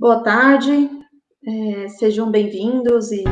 Boa tarde, é, sejam bem-vindos e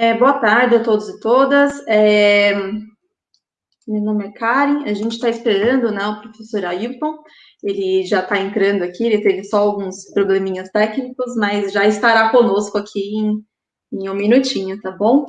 É, boa tarde a todos e todas. É, meu nome é Karen, a gente está esperando né, o professor Ailton, ele já está entrando aqui, ele teve só alguns probleminhas técnicos, mas já estará conosco aqui em, em um minutinho, tá bom?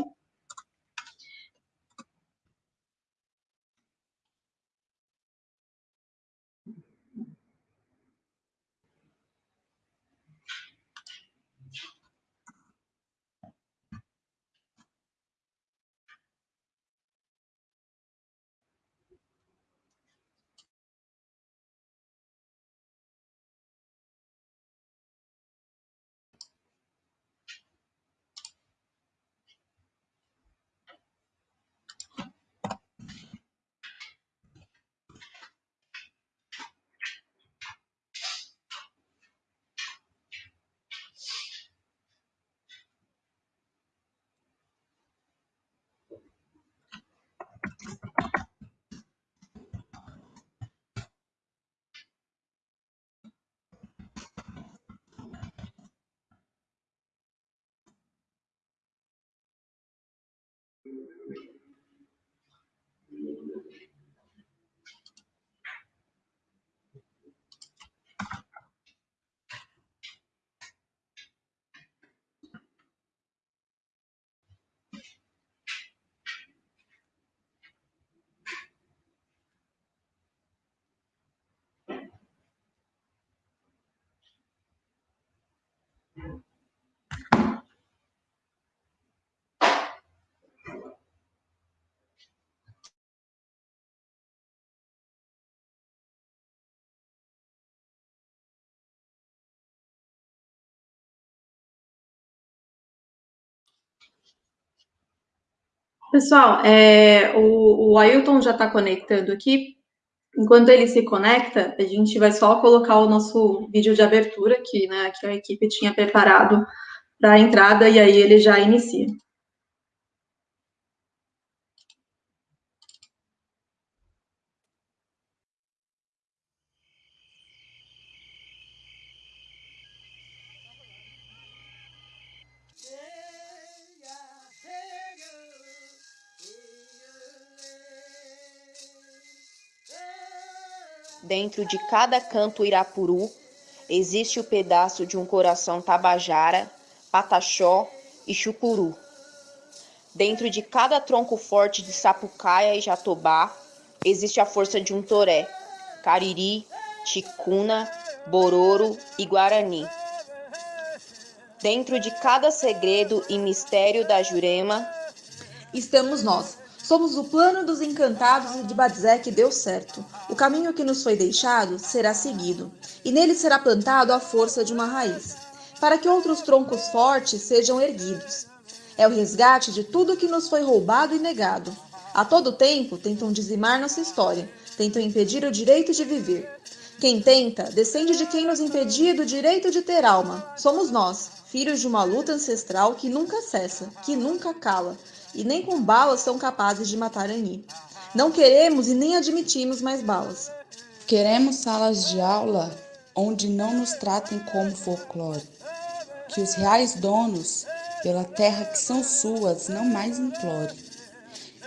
Pessoal, é, o, o Ailton já está conectando aqui. Enquanto ele se conecta, a gente vai só colocar o nosso vídeo de abertura que, né, que a equipe tinha preparado para a entrada e aí ele já inicia. Dentro de cada canto irapuru existe o pedaço de um coração tabajara, pataxó e chucuru. Dentro de cada tronco forte de sapucaia e jatobá existe a força de um toré, cariri, ticuna, bororo e guarani. Dentro de cada segredo e mistério da Jurema estamos nós, Somos o plano dos encantados e de Badzé que deu certo. O caminho que nos foi deixado será seguido, e nele será plantado a força de uma raiz, para que outros troncos fortes sejam erguidos. É o resgate de tudo que nos foi roubado e negado. A todo tempo tentam dizimar nossa história, tentam impedir o direito de viver. Quem tenta, descende de quem nos impedia do direito de ter alma. Somos nós, filhos de uma luta ancestral que nunca cessa, que nunca cala, e nem com balas são capazes de matar Ani. Não queremos e nem admitimos mais balas. Queremos salas de aula onde não nos tratem como folclore. Que os reais donos, pela terra que são suas, não mais implore.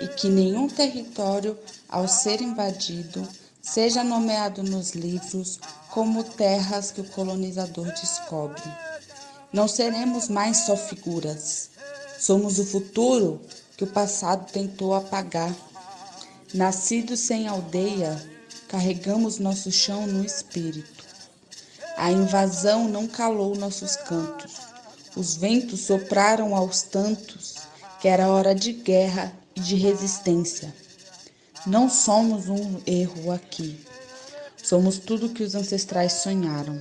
E que nenhum território, ao ser invadido, seja nomeado nos livros como terras que o colonizador descobre. Não seremos mais só figuras, Somos o futuro que o passado tentou apagar. Nascidos sem aldeia, carregamos nosso chão no espírito. A invasão não calou nossos cantos. Os ventos sopraram aos tantos que era hora de guerra e de resistência. Não somos um erro aqui. Somos tudo que os ancestrais sonharam.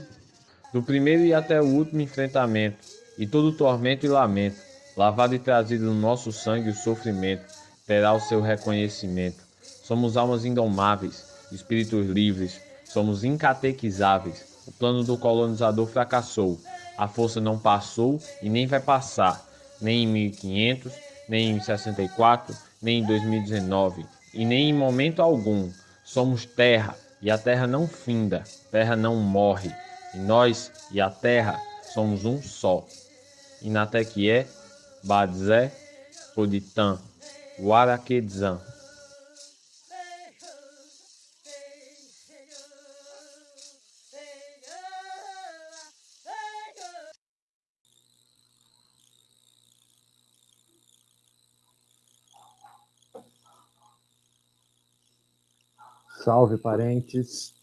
do primeiro e até o último enfrentamento, e todo tormento e lamento, lavado e trazido no nosso sangue o sofrimento, terá o seu reconhecimento. Somos almas indomáveis, espíritos livres, somos incatequizáveis. O plano do colonizador fracassou, a força não passou e nem vai passar, nem em 1500, nem em 64, nem em 2019, e nem em momento algum. Somos terra, e a terra não finda, terra não morre, e nós e a terra somos um só. Inatequié, Badzé, Poditã, Guaraquedzã. Salve, parentes.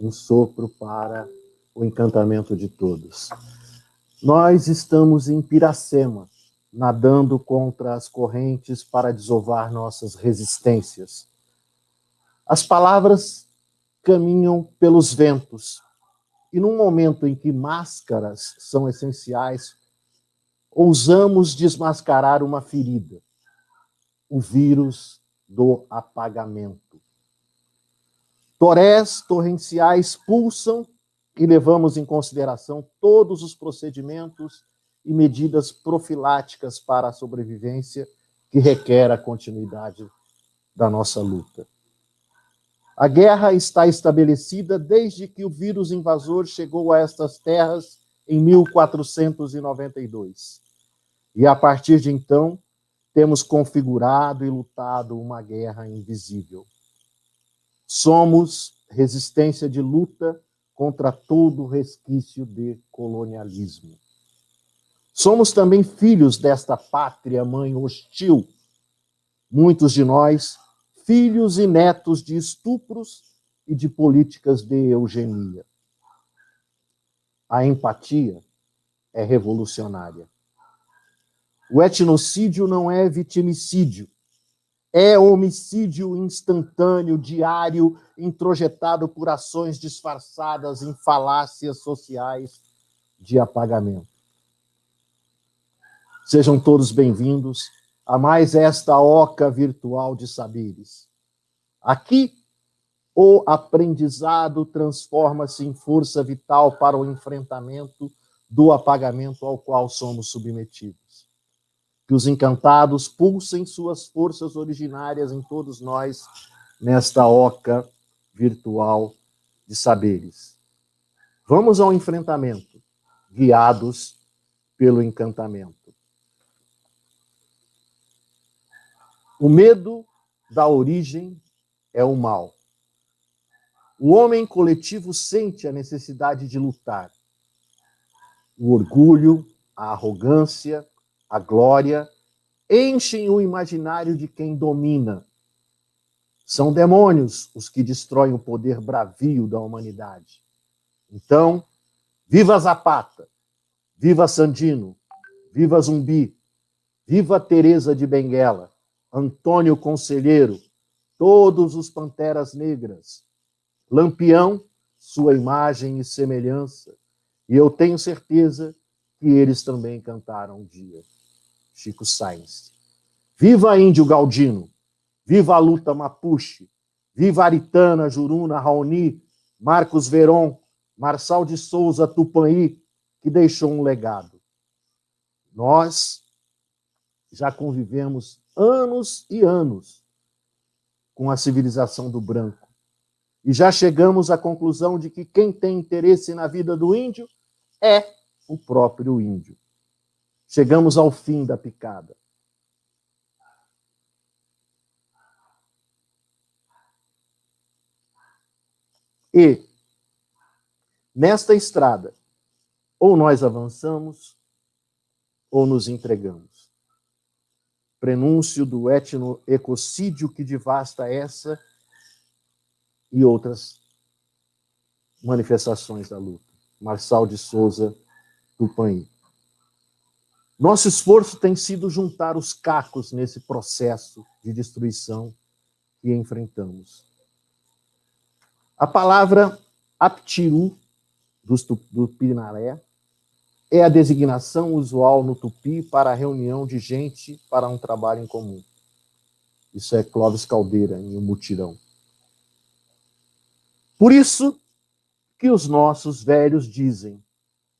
Um sopro para o encantamento de todos. Nós estamos em Piracema, nadando contra as correntes para desovar nossas resistências. As palavras caminham pelos ventos, e num momento em que máscaras são essenciais, ousamos desmascarar uma ferida, o vírus do apagamento. Torés torrenciais pulsam e levamos em consideração todos os procedimentos e medidas profiláticas para a sobrevivência que requer a continuidade da nossa luta. A guerra está estabelecida desde que o vírus invasor chegou a estas terras em 1492. E a partir de então, temos configurado e lutado uma guerra invisível. Somos resistência de luta contra todo resquício de colonialismo. Somos também filhos desta pátria mãe hostil. Muitos de nós filhos e netos de estupros e de políticas de eugenia. A empatia é revolucionária. O etnocídio não é vitimicídio, é homicídio instantâneo, diário, introjetado por ações disfarçadas em falácias sociais de apagamento. Sejam todos bem-vindos a mais esta oca virtual de saberes. Aqui, o aprendizado transforma-se em força vital para o enfrentamento do apagamento ao qual somos submetidos. Que os encantados pulsem suas forças originárias em todos nós nesta oca virtual de saberes. Vamos ao enfrentamento, guiados pelo encantamento. O medo da origem é o mal. O homem coletivo sente a necessidade de lutar. O orgulho, a arrogância, a glória enchem o imaginário de quem domina. São demônios os que destroem o poder bravio da humanidade. Então, viva Zapata, viva Sandino, viva Zumbi, viva Teresa de Benguela, Antônio Conselheiro, todos os Panteras Negras, Lampião, sua imagem e semelhança, e eu tenho certeza que eles também cantaram um dia. Chico Sainz. Viva Índio Galdino, viva a luta Mapuche, viva Aritana, Juruna, Raoni, Marcos Veron, Marçal de Souza, Tupanhi, que deixou um legado. Nós já convivemos anos e anos com a civilização do branco. E já chegamos à conclusão de que quem tem interesse na vida do índio é o próprio índio. Chegamos ao fim da picada. E, nesta estrada, ou nós avançamos, ou nos entregamos prenúncio do etno-ecocídio que devasta essa e outras manifestações da luta. Marçal de Souza, Tupanhi. Nosso esforço tem sido juntar os cacos nesse processo de destruição que enfrentamos. A palavra aptiru, do, Pinaré, é a designação usual no tupi para a reunião de gente para um trabalho em comum. Isso é Clóvis Caldeira, em O Mutirão. Por isso que os nossos velhos dizem: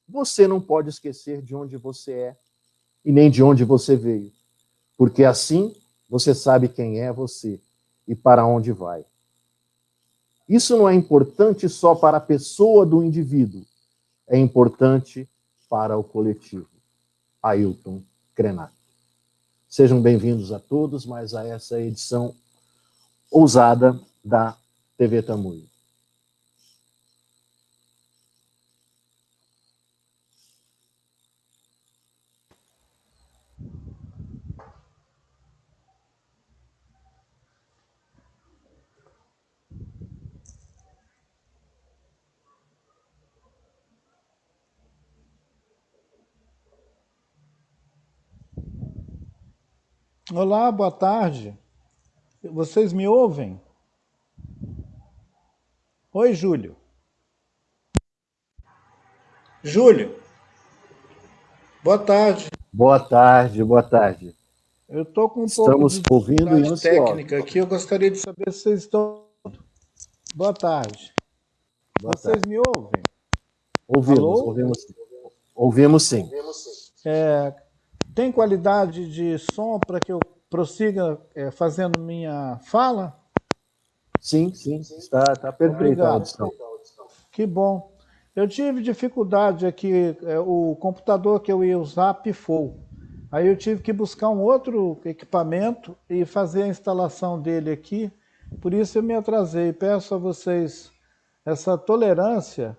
você não pode esquecer de onde você é e nem de onde você veio, porque assim você sabe quem é você e para onde vai. Isso não é importante só para a pessoa do indivíduo, é importante para o coletivo. Ailton Krenak. Sejam bem-vindos a todos mais a essa edição ousada da TV Tamuio. Olá, boa tarde. Vocês me ouvem? Oi, Júlio. Júlio. Boa tarde. Boa tarde, boa tarde. Eu estou com um Estamos pouco de ouvindo e técnica aqui. Eu gostaria de saber se vocês estão. Boa tarde. Boa vocês tarde. me ouvem? Ouvimos, Alô? ouvimos. Ouvimos sim. É, tem qualidade de som para que eu prossiga é, fazendo minha fala? Sim, sim, está, está perfeita a audição. Que bom. Eu tive dificuldade aqui, é, o computador que eu ia usar pifou. Aí eu tive que buscar um outro equipamento e fazer a instalação dele aqui, por isso eu me atrasei. Peço a vocês essa tolerância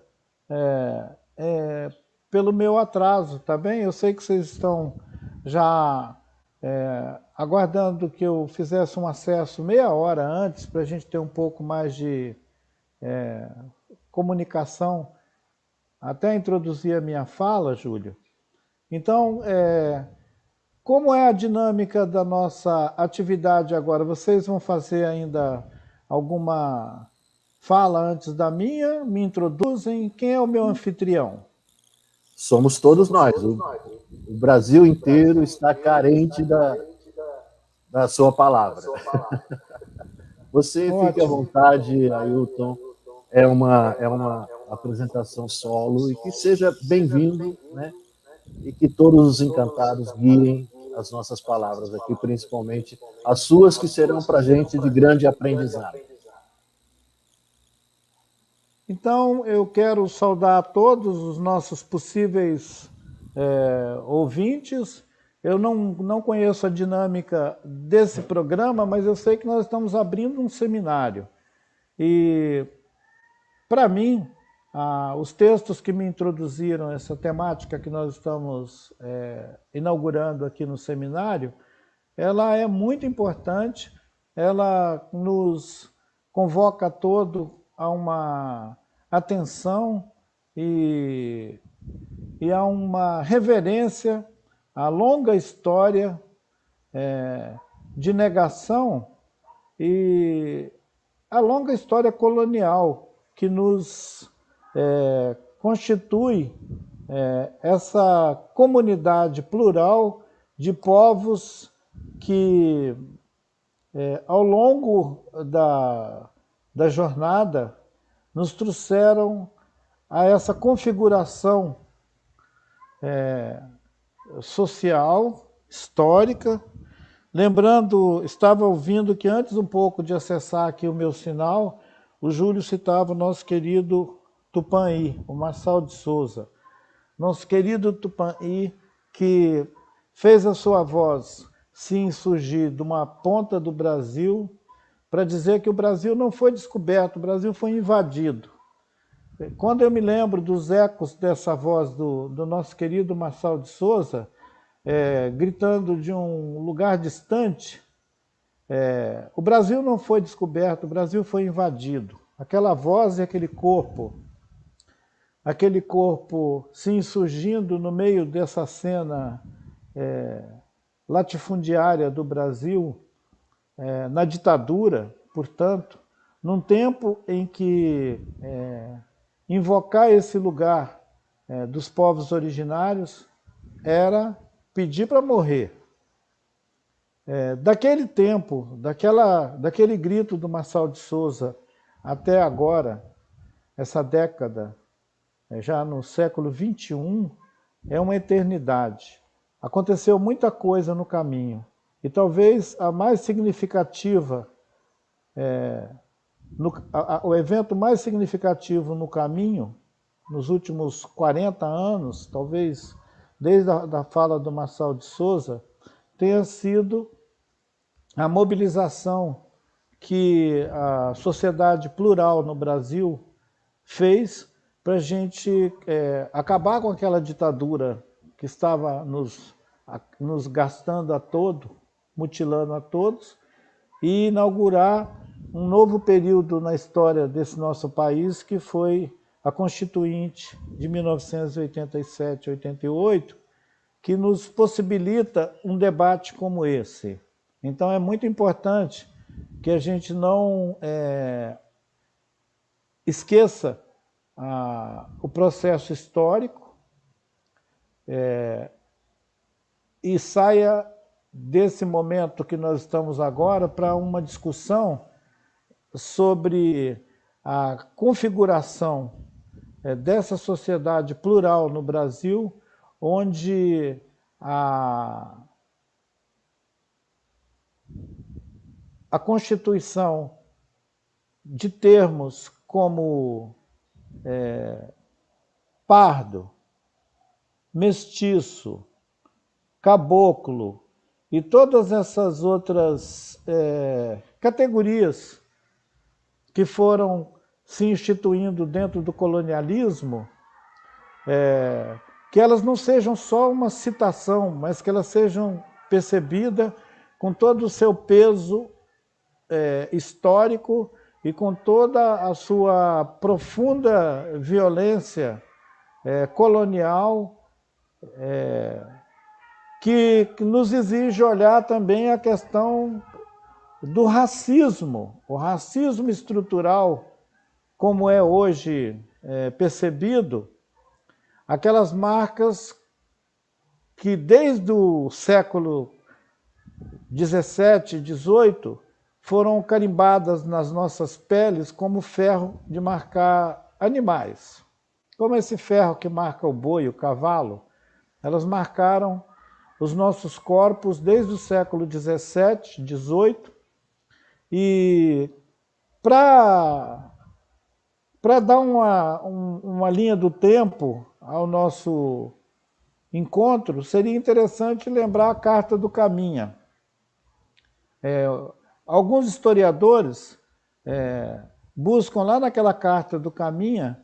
é, é, pelo meu atraso, tá bem? Eu sei que vocês estão já é, aguardando que eu fizesse um acesso meia hora antes, para a gente ter um pouco mais de é, comunicação, até introduzir a minha fala, Júlio. Então, é, como é a dinâmica da nossa atividade agora? Vocês vão fazer ainda alguma fala antes da minha? Me introduzem? Quem é o meu anfitrião? Somos todos nós. O, o Brasil inteiro está carente da, da sua palavra. Você fique à vontade, Ailton. É uma, é uma apresentação solo e que seja bem-vindo, né? E que todos os encantados guiem as nossas palavras aqui, principalmente as suas, que serão para a gente de grande aprendizado. Então, eu quero saudar todos os nossos possíveis é, ouvintes. Eu não, não conheço a dinâmica desse programa, mas eu sei que nós estamos abrindo um seminário. E, para mim, ah, os textos que me introduziram essa temática que nós estamos é, inaugurando aqui no seminário, ela é muito importante, ela nos convoca todo a uma atenção e, e a uma reverência à longa história é, de negação e a longa história colonial que nos é, constitui é, essa comunidade plural de povos que, é, ao longo da, da jornada, nos trouxeram a essa configuração é, social, histórica. Lembrando, estava ouvindo que antes um pouco de acessar aqui o meu sinal, o Júlio citava o nosso querido Tupãí, o Marçal de Souza. Nosso querido Tupãí, que fez a sua voz se insurgir de uma ponta do Brasil para dizer que o Brasil não foi descoberto, o Brasil foi invadido. Quando eu me lembro dos ecos dessa voz do, do nosso querido Marçal de Souza, é, gritando de um lugar distante, é, o Brasil não foi descoberto, o Brasil foi invadido. Aquela voz e aquele corpo, aquele corpo se insurgindo no meio dessa cena é, latifundiária do Brasil, é, na ditadura, portanto, num tempo em que é, invocar esse lugar é, dos povos originários era pedir para morrer. É, daquele tempo, daquela, daquele grito do Marçal de Souza até agora, essa década, é, já no século XXI, é uma eternidade. Aconteceu muita coisa no caminho. E talvez a mais significativa, é, no, a, a, o evento mais significativo no caminho, nos últimos 40 anos, talvez desde a da fala do Marçal de Souza, tenha sido a mobilização que a sociedade plural no Brasil fez para a gente é, acabar com aquela ditadura que estava nos, a, nos gastando a todo, mutilando a todos, e inaugurar um novo período na história desse nosso país, que foi a Constituinte de 1987-88, que nos possibilita um debate como esse. Então é muito importante que a gente não é, esqueça a, o processo histórico é, e saia desse momento que nós estamos agora para uma discussão sobre a configuração é, dessa sociedade plural no Brasil, onde a, a Constituição, de termos como é, pardo, mestiço, caboclo e todas essas outras é, categorias que foram se instituindo dentro do colonialismo, é, que elas não sejam só uma citação, mas que elas sejam percebidas com todo o seu peso é, histórico e com toda a sua profunda violência é, colonial, é, que, que nos exige olhar também a questão do racismo, o racismo estrutural como é hoje é, percebido, aquelas marcas que desde o século 17, 18, foram carimbadas nas nossas peles como ferro de marcar animais. Como esse ferro que marca o boi, o cavalo, elas marcaram os nossos corpos desde o século 17, 18, e para dar uma, um, uma linha do tempo ao nosso encontro, seria interessante lembrar a Carta do Caminha. É, alguns historiadores é, buscam lá naquela Carta do Caminha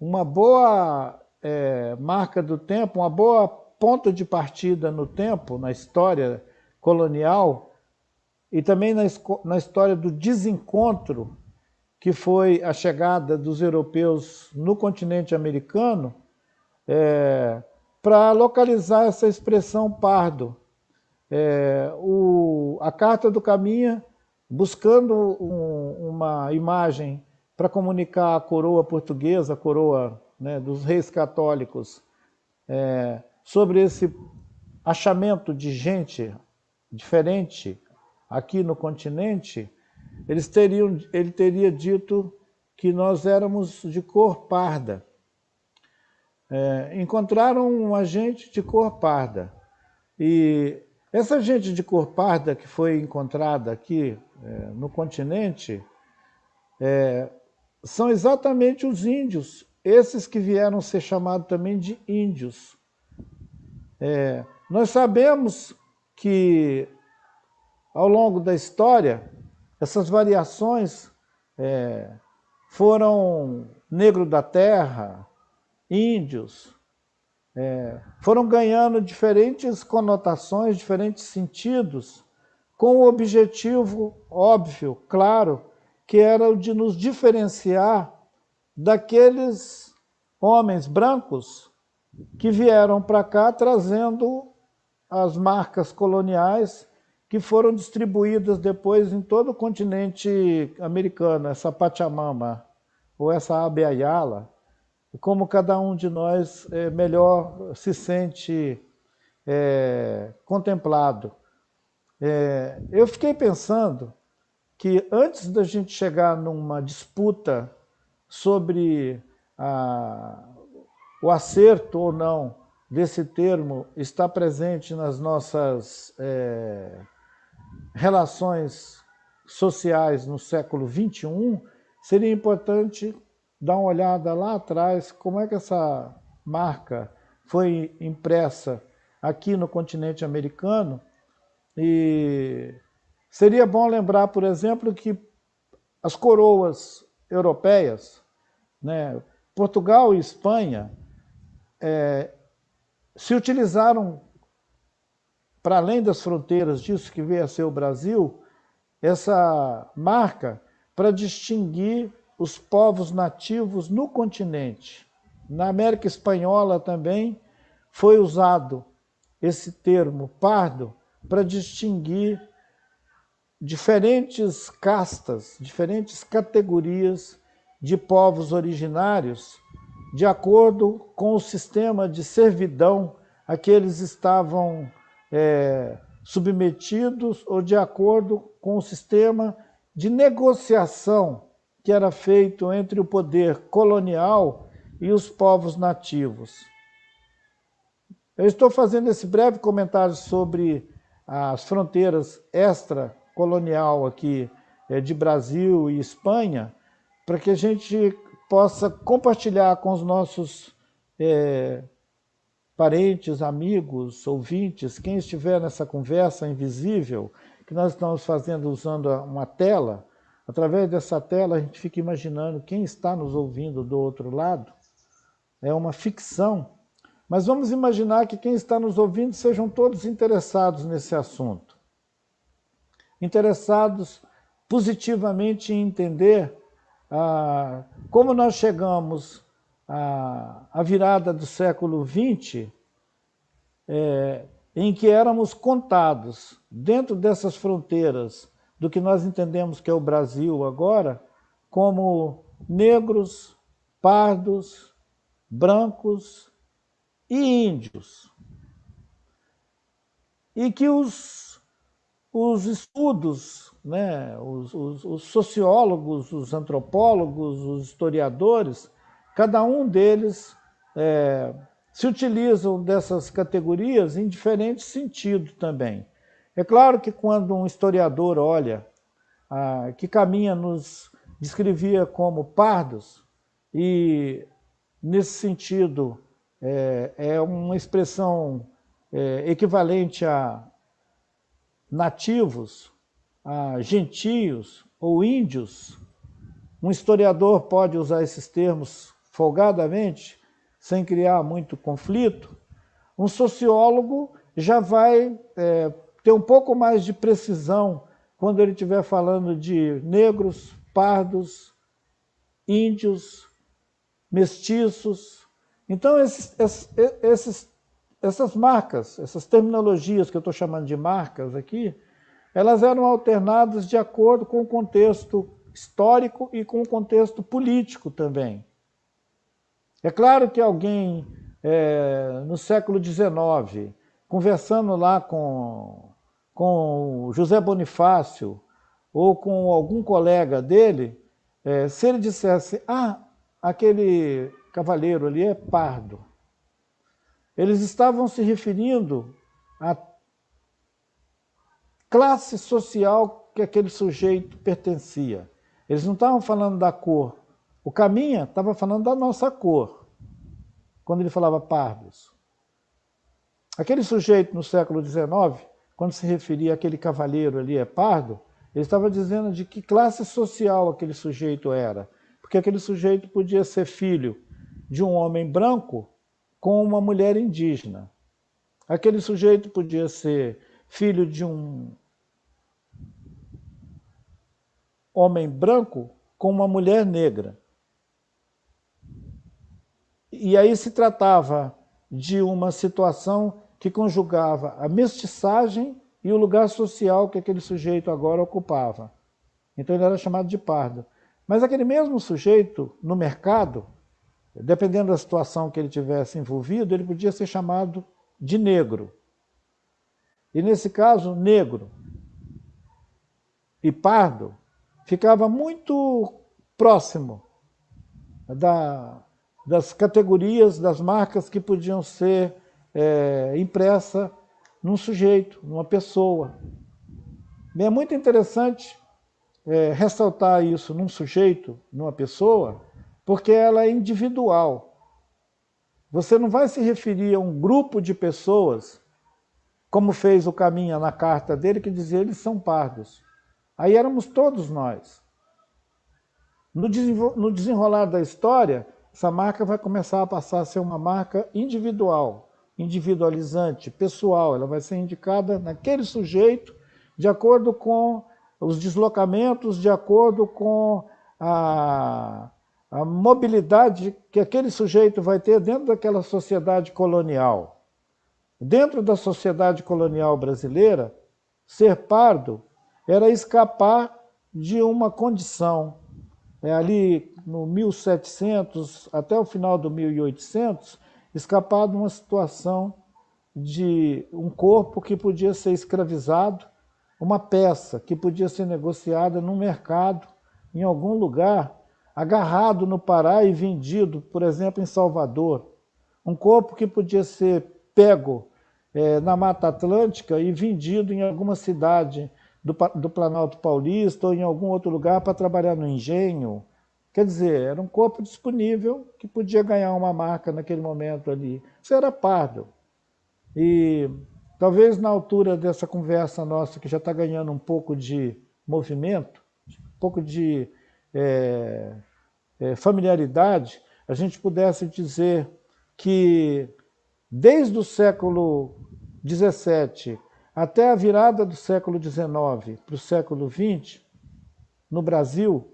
uma boa é, marca do tempo, uma boa ponto de partida no tempo, na história colonial, e também na, na história do desencontro que foi a chegada dos europeus no continente americano, é, para localizar essa expressão pardo. É, o, a Carta do Caminha, buscando um, uma imagem para comunicar a coroa portuguesa, a coroa né, dos reis católicos, é, sobre esse achamento de gente diferente aqui no continente, eles teriam, ele teria dito que nós éramos de cor parda. É, encontraram uma gente de cor parda. E essa gente de cor parda que foi encontrada aqui é, no continente é, são exatamente os índios, esses que vieram ser chamados também de índios. É, nós sabemos que ao longo da história essas variações é, foram negro da terra, índios, é, foram ganhando diferentes conotações, diferentes sentidos, com o objetivo óbvio, claro, que era o de nos diferenciar daqueles homens brancos que vieram para cá trazendo as marcas coloniais que foram distribuídas depois em todo o continente americano, essa Pachamama ou essa Abeayala, como cada um de nós é, melhor se sente é, contemplado. É, eu fiquei pensando que antes da gente chegar numa disputa sobre a, o acerto ou não desse termo está presente nas nossas é, relações sociais no século XXI, seria importante dar uma olhada lá atrás, como é que essa marca foi impressa aqui no continente americano, e seria bom lembrar, por exemplo, que as coroas europeias, né, Portugal e Espanha, é, se utilizaram, para além das fronteiras disso que veio a ser o Brasil, essa marca para distinguir os povos nativos no continente. Na América Espanhola também foi usado esse termo pardo para distinguir diferentes castas, diferentes categorias de povos originários, de acordo com o sistema de servidão a que eles estavam é, submetidos ou de acordo com o sistema de negociação que era feito entre o poder colonial e os povos nativos. Eu estou fazendo esse breve comentário sobre as fronteiras extra-colonial aqui é, de Brasil e Espanha, para que a gente possa compartilhar com os nossos é, parentes, amigos, ouvintes, quem estiver nessa conversa invisível, que nós estamos fazendo usando uma tela, através dessa tela a gente fica imaginando quem está nos ouvindo do outro lado. É uma ficção, mas vamos imaginar que quem está nos ouvindo sejam todos interessados nesse assunto. Interessados positivamente em entender ah, como nós chegamos à, à, virada do século XX, é, em que éramos contados dentro dessas fronteiras do que nós entendemos que é o Brasil agora, como negros, pardos, brancos e índios. E que os, os estudos, né, os, os, os sociólogos, os antropólogos, os historiadores, cada um deles é, se utilizam dessas categorias em diferentes sentidos também. É claro que quando um historiador olha que Caminha nos descrevia como pardos, e nesse sentido é, é uma expressão é, equivalente a nativos, a gentios ou índios, um historiador pode usar esses termos folgadamente, sem criar muito conflito, um sociólogo já vai é, ter um pouco mais de precisão quando ele estiver falando de negros, pardos, índios, mestiços. Então, esses, esses, essas marcas, essas terminologias que eu estou chamando de marcas aqui, elas eram alternadas de acordo com o contexto histórico e com o contexto político também. É claro que alguém é, no século XIX, conversando lá com, com José Bonifácio ou com algum colega dele, é, se ele dissesse, ah, aquele cavaleiro ali é pardo, eles estavam se referindo à classe social que aquele sujeito pertencia. Eles não estavam falando da cor. O Caminha estava falando da nossa cor, quando ele falava pardos. Aquele sujeito no século XIX, quando se referia àquele cavaleiro ali é pardo, ele estava dizendo de que classe social aquele sujeito era. Porque aquele sujeito podia ser filho de um homem branco com uma mulher indígena. Aquele sujeito podia ser filho de um homem branco com uma mulher negra. E aí se tratava de uma situação que conjugava a mestiçagem e o lugar social que aquele sujeito agora ocupava. Então ele era chamado de pardo. Mas aquele mesmo sujeito, no mercado, dependendo da situação que ele tivesse envolvido, ele podia ser chamado de negro. E nesse caso, negro e pardo ficava muito próximo da, das categorias, das marcas que podiam ser é, impressas num sujeito, numa pessoa. E é muito interessante é, ressaltar isso num sujeito, numa pessoa, porque ela é individual. Você não vai se referir a um grupo de pessoas, como fez o Caminha na carta dele, que dizia eles são pardos. Aí éramos todos nós. No desenrolar da história, essa marca vai começar a passar a ser uma marca individual, individualizante, pessoal. Ela vai ser indicada naquele sujeito de acordo com os deslocamentos, de acordo com a, a mobilidade que aquele sujeito vai ter dentro daquela sociedade colonial. Dentro da sociedade colonial brasileira, ser pardo era escapar de uma condição. É, ali no 1700 até o final do 1800, escapar de uma situação de um corpo que podia ser escravizado, uma peça que podia ser negociada no mercado, em algum lugar, agarrado no Pará e vendido, por exemplo, em Salvador. Um corpo que podia ser pego é, na Mata Atlântica e vendido em alguma cidade do, do Planalto Paulista ou em algum outro lugar para trabalhar no engenho. Quer dizer, era um corpo disponível que podia ganhar uma marca naquele momento ali. Isso era pardo. E talvez na altura dessa conversa nossa, que já está ganhando um pouco de movimento, um pouco de é, é, familiaridade, a gente pudesse dizer que desde o século XVII até a virada do século XIX para o século XX, no Brasil,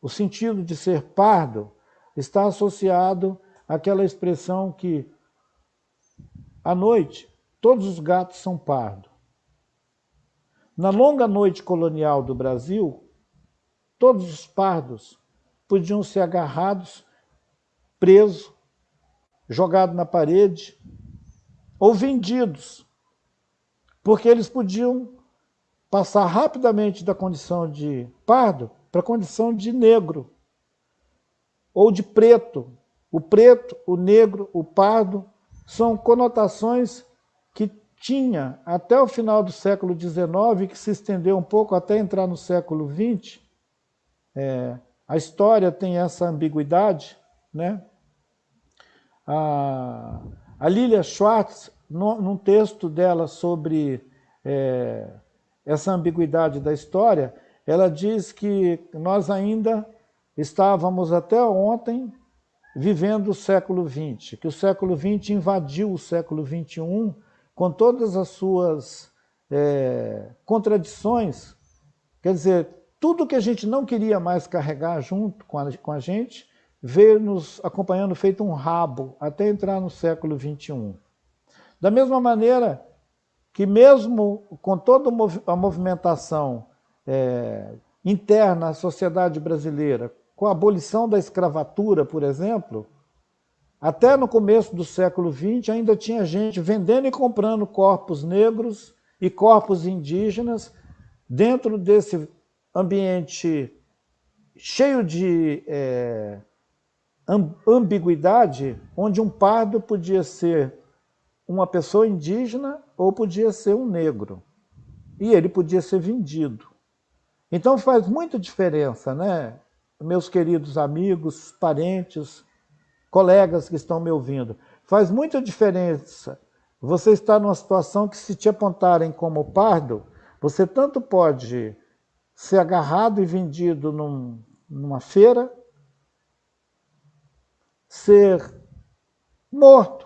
o sentido de ser pardo está associado àquela expressão que, à noite, todos os gatos são pardos. Na longa noite colonial do Brasil, todos os pardos podiam ser agarrados, presos, jogados na parede ou vendidos, porque eles podiam passar rapidamente da condição de pardo para a condição de negro ou de preto. O preto, o negro, o pardo são conotações que tinha até o final do século XIX, que se estendeu um pouco até entrar no século XX, é, a história tem essa ambiguidade, né? A, a Lilia Schwartz, no, num texto dela sobre é, essa ambiguidade da história, ela diz que nós ainda estávamos até ontem vivendo o século XX, que o século XX invadiu o século XXI com todas as suas é, contradições. Quer dizer, tudo que a gente não queria mais carregar junto com a, com a gente, veio nos acompanhando feito um rabo até entrar no século XXI. Da mesma maneira que mesmo com toda a movimentação é, interna à sociedade brasileira, com a abolição da escravatura, por exemplo, até no começo do século XX ainda tinha gente vendendo e comprando corpos negros e corpos indígenas dentro desse ambiente cheio de é, ambiguidade, onde um pardo podia ser uma pessoa indígena ou podia ser um negro. E ele podia ser vendido. Então faz muita diferença, né? Meus queridos amigos, parentes, colegas que estão me ouvindo. Faz muita diferença você estar numa situação que se te apontarem como pardo, você tanto pode ser agarrado e vendido num, numa feira, ser morto,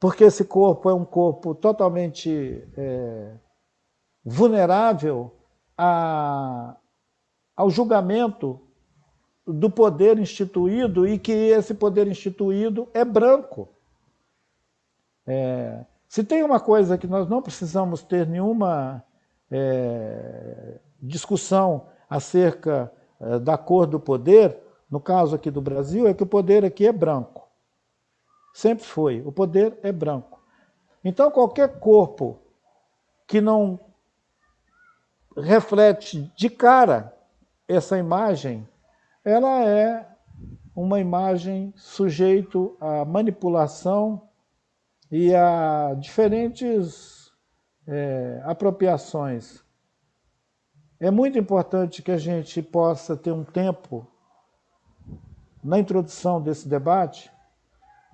porque esse corpo é um corpo totalmente é, vulnerável a, ao julgamento do poder instituído e que esse poder instituído é branco. É, se tem uma coisa que nós não precisamos ter nenhuma é, discussão acerca é, da cor do poder, no caso aqui do Brasil, é que o poder aqui é branco. Sempre foi. O poder é branco. Então, qualquer corpo que não reflete de cara essa imagem, ela é uma imagem sujeito a manipulação e a diferentes é, apropriações. É muito importante que a gente possa ter um tempo na introdução desse debate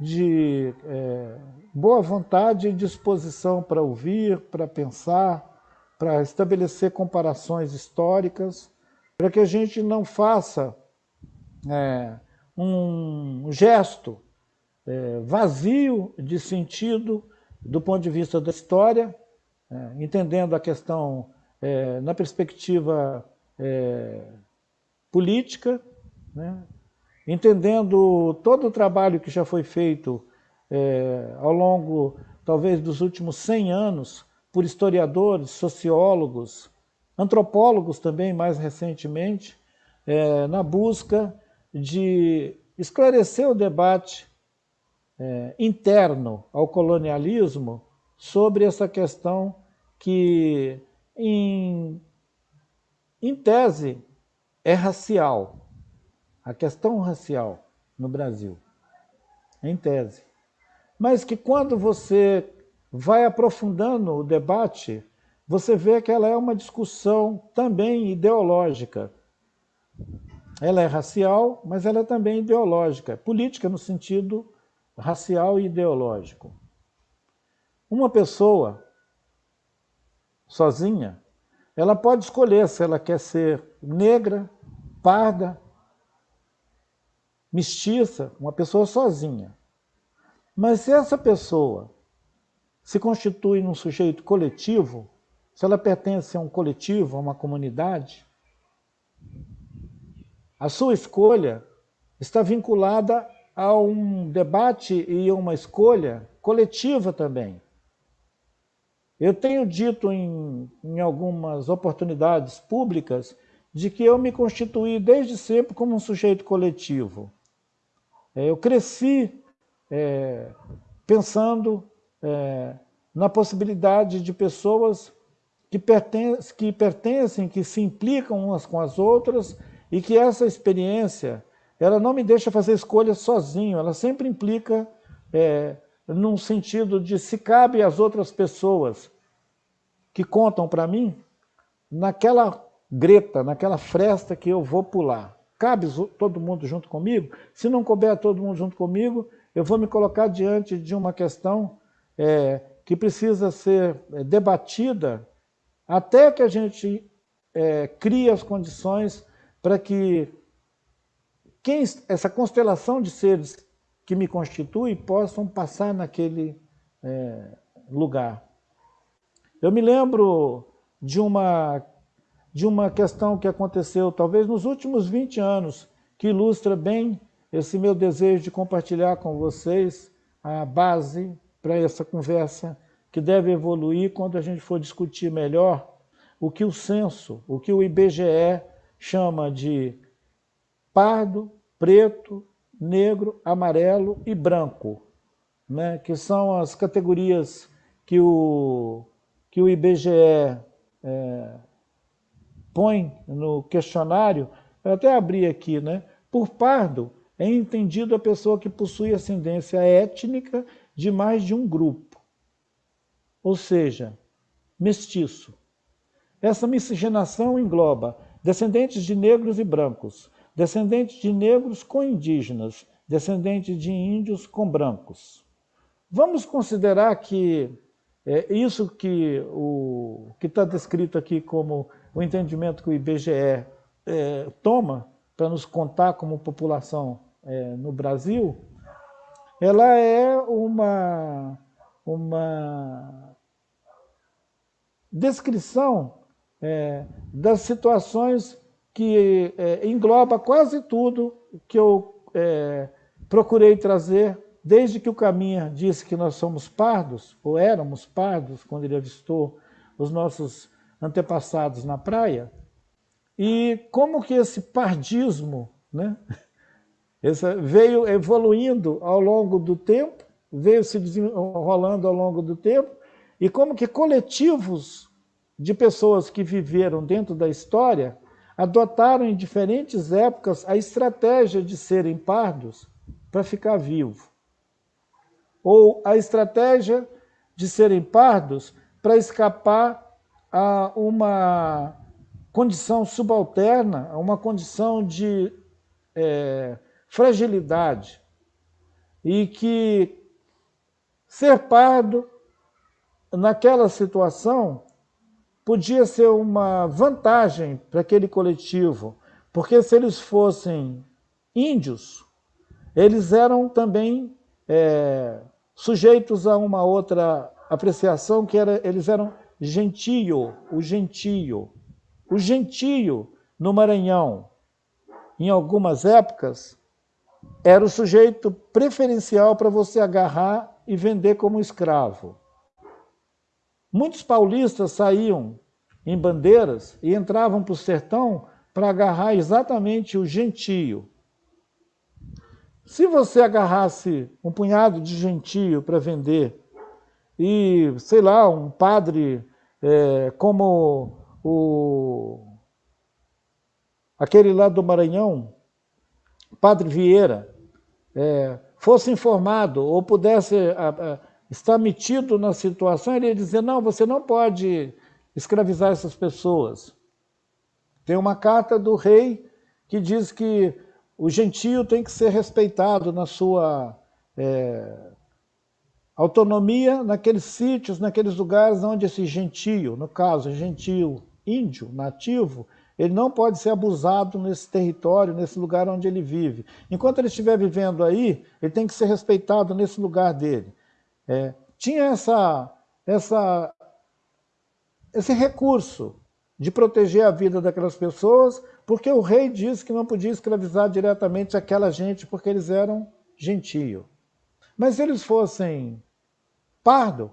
de é, boa vontade e disposição para ouvir, para pensar, para estabelecer comparações históricas, para que a gente não faça é, um gesto é, vazio de sentido do ponto de vista da história, é, entendendo a questão é, na perspectiva é, política, né, entendendo todo o trabalho que já foi feito é, ao longo, talvez, dos últimos 100 anos, por historiadores, sociólogos, antropólogos também, mais recentemente, é, na busca de esclarecer o debate é, interno ao colonialismo sobre essa questão que, em, em tese, é racial, a questão racial no Brasil, em tese. Mas que quando você vai aprofundando o debate, você vê que ela é uma discussão também ideológica. Ela é racial, mas ela é também ideológica, política no sentido racial e ideológico. Uma pessoa sozinha, ela pode escolher se ela quer ser negra, parda, mestiça, uma pessoa sozinha. Mas se essa pessoa se constitui num sujeito coletivo, se ela pertence a um coletivo, a uma comunidade, a sua escolha está vinculada a um debate e uma escolha coletiva também. Eu tenho dito em, em algumas oportunidades públicas de que eu me constituí desde sempre como um sujeito coletivo. É, eu cresci é, pensando é, na possibilidade de pessoas que pertencem, que pertencem, que se implicam umas com as outras e que essa experiência ela não me deixa fazer escolhas sozinho, ela sempre implica é, num sentido de se cabe às outras pessoas que contam para mim naquela greta, naquela fresta que eu vou pular. Cabe todo mundo junto comigo? Se não couber todo mundo junto comigo, eu vou me colocar diante de uma questão é, que precisa ser é, debatida até que a gente é, crie as condições para que quem, essa constelação de seres que me constitui possam passar naquele é, lugar. Eu me lembro de uma, de uma questão que aconteceu talvez nos últimos 20 anos, que ilustra bem esse meu desejo de compartilhar com vocês a base para essa conversa que deve evoluir quando a gente for discutir melhor o que o censo, o que o IBGE chama de pardo, preto, negro, amarelo e branco, né? que são as categorias que o, que o IBGE é, põe no questionário. Eu até abri aqui, né? Por pardo é entendido a pessoa que possui ascendência étnica de mais de um grupo, ou seja, mestiço. Essa miscigenação engloba descendentes de negros e brancos, descendentes de negros com indígenas, descendentes de índios com brancos. Vamos considerar que é, isso que está descrito aqui como o entendimento que o IBGE é, toma para nos contar como população é, no Brasil, ela é uma, uma descrição é, das situações que é, engloba quase tudo que eu é, procurei trazer desde que o Caminha disse que nós somos pardos, ou éramos pardos, quando ele avistou os nossos antepassados na praia, e como que esse pardismo né, veio evoluindo ao longo do tempo, veio se desenrolando ao longo do tempo, e como que coletivos de pessoas que viveram dentro da história adotaram em diferentes épocas a estratégia de serem pardos para ficar vivo. Ou a estratégia de serem pardos para escapar a uma condição subalterna, a uma condição de é, fragilidade. E que ser pardo naquela situação podia ser uma vantagem para aquele coletivo, porque se eles fossem índios, eles eram também é, sujeitos a uma outra apreciação, que era, eles eram gentio, o gentio. O gentio no Maranhão, em algumas épocas, era o sujeito preferencial para você agarrar e vender como escravo. Muitos paulistas saíam em bandeiras e entravam para o sertão para agarrar exatamente o gentio. Se você agarrasse um punhado de gentio para vender e, sei lá, um padre é, como o aquele lá do Maranhão, Padre Vieira, é, fosse informado ou pudesse a, a, está metido na situação, ele ia dizer, não, você não pode escravizar essas pessoas. Tem uma carta do rei que diz que o gentio tem que ser respeitado na sua é, autonomia naqueles sítios, naqueles lugares onde esse gentio, no caso, gentio índio, nativo, ele não pode ser abusado nesse território, nesse lugar onde ele vive. Enquanto ele estiver vivendo aí, ele tem que ser respeitado nesse lugar dele. É, tinha essa, essa, esse recurso de proteger a vida daquelas pessoas, porque o rei disse que não podia escravizar diretamente aquela gente, porque eles eram gentio. Mas se eles fossem pardo,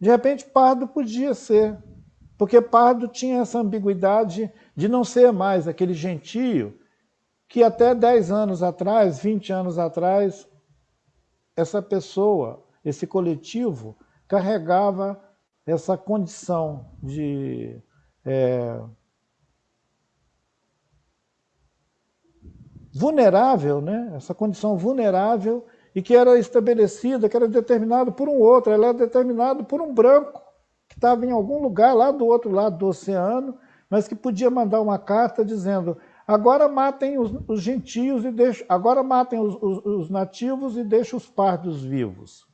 de repente pardo podia ser, porque pardo tinha essa ambiguidade de não ser mais aquele gentio que até 10 anos atrás, 20 anos atrás, essa pessoa esse coletivo carregava essa condição de é, vulnerável, né? essa condição vulnerável e que era estabelecida, que era determinada por um outro, ela era determinada por um branco que estava em algum lugar lá do outro lado do oceano, mas que podia mandar uma carta dizendo agora matem os, os gentios e deixem, agora matem os, os, os nativos e deixem os pardos vivos.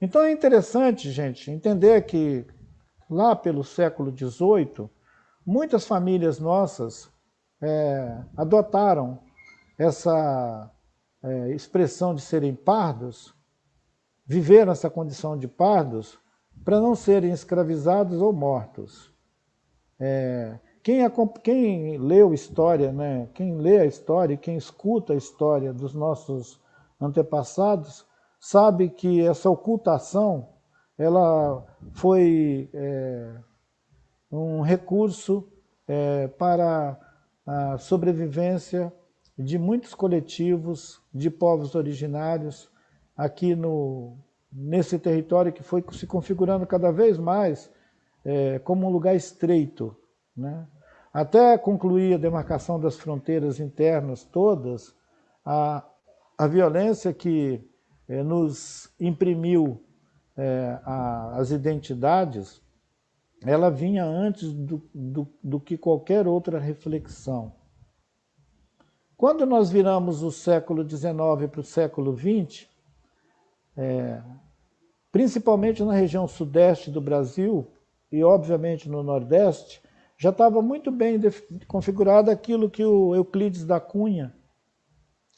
Então é interessante, gente, entender que lá pelo século XVIII, muitas famílias nossas é, adotaram essa é, expressão de serem pardos, viveram essa condição de pardos, para não serem escravizados ou mortos. É, quem, quem leu história, né, quem lê a história quem escuta a história dos nossos antepassados, sabe que essa ocultação ela foi é, um recurso é, para a sobrevivência de muitos coletivos de povos originários aqui no, nesse território que foi se configurando cada vez mais é, como um lugar estreito. Né? Até concluir a demarcação das fronteiras internas todas, a, a violência que é, nos imprimiu é, a, as identidades, ela vinha antes do, do, do, que qualquer outra reflexão. Quando nós viramos o século XIX para o século XX, é, principalmente na região sudeste do Brasil e, obviamente, no nordeste, já estava muito bem configurado aquilo que o Euclides da Cunha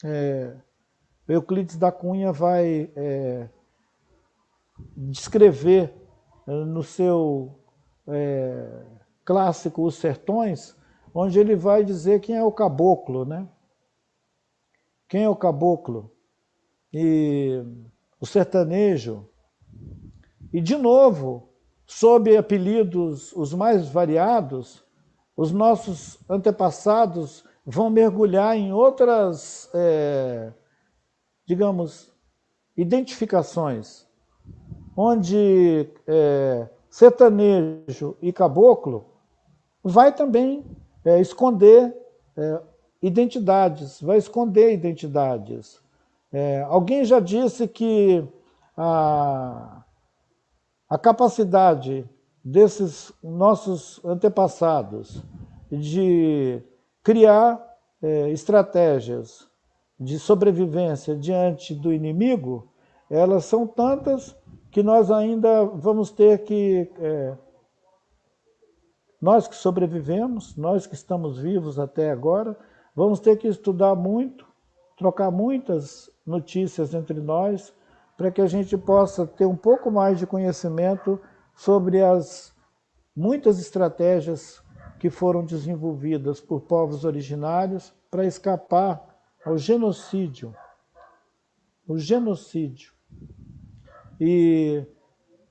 é, Euclides da Cunha vai é, descrever no seu é, clássico Os Sertões, onde ele vai dizer quem é o caboclo, né? Quem é o caboclo? e o sertanejo, e de novo, sob apelidos os mais variados, os nossos antepassados vão mergulhar em outras, é, digamos, identificações, onde é, sertanejo e caboclo vai também é, esconder é, identidades, vai esconder identidades. É, alguém já disse que a, a capacidade desses nossos antepassados de criar é, estratégias de sobrevivência diante do inimigo, elas são tantas que nós ainda vamos ter que, é, nós que sobrevivemos, nós que estamos vivos até agora, vamos ter que estudar muito, trocar muitas notícias entre nós, para que a gente possa ter um pouco mais de conhecimento sobre as muitas estratégias que foram desenvolvidas por povos originários para escapar ao genocídio. O genocídio. E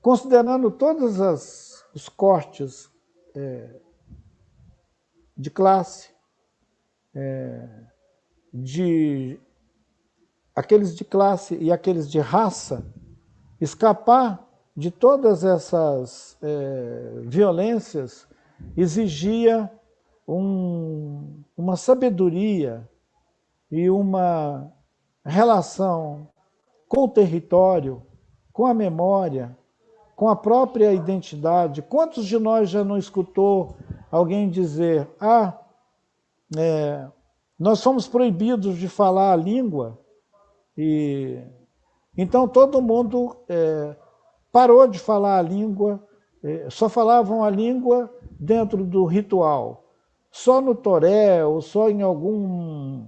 considerando todos as, os cortes é, de classe, é, de aqueles de classe e aqueles de raça, escapar de todas essas é, violências exigia um, uma sabedoria e uma relação com o território, com a memória, com a própria identidade. Quantos de nós já não escutou alguém dizer: Ah, é, nós somos proibidos de falar a língua, e então todo mundo é, parou de falar a língua, é, só falavam a língua dentro do ritual. Só no toré ou só em algum,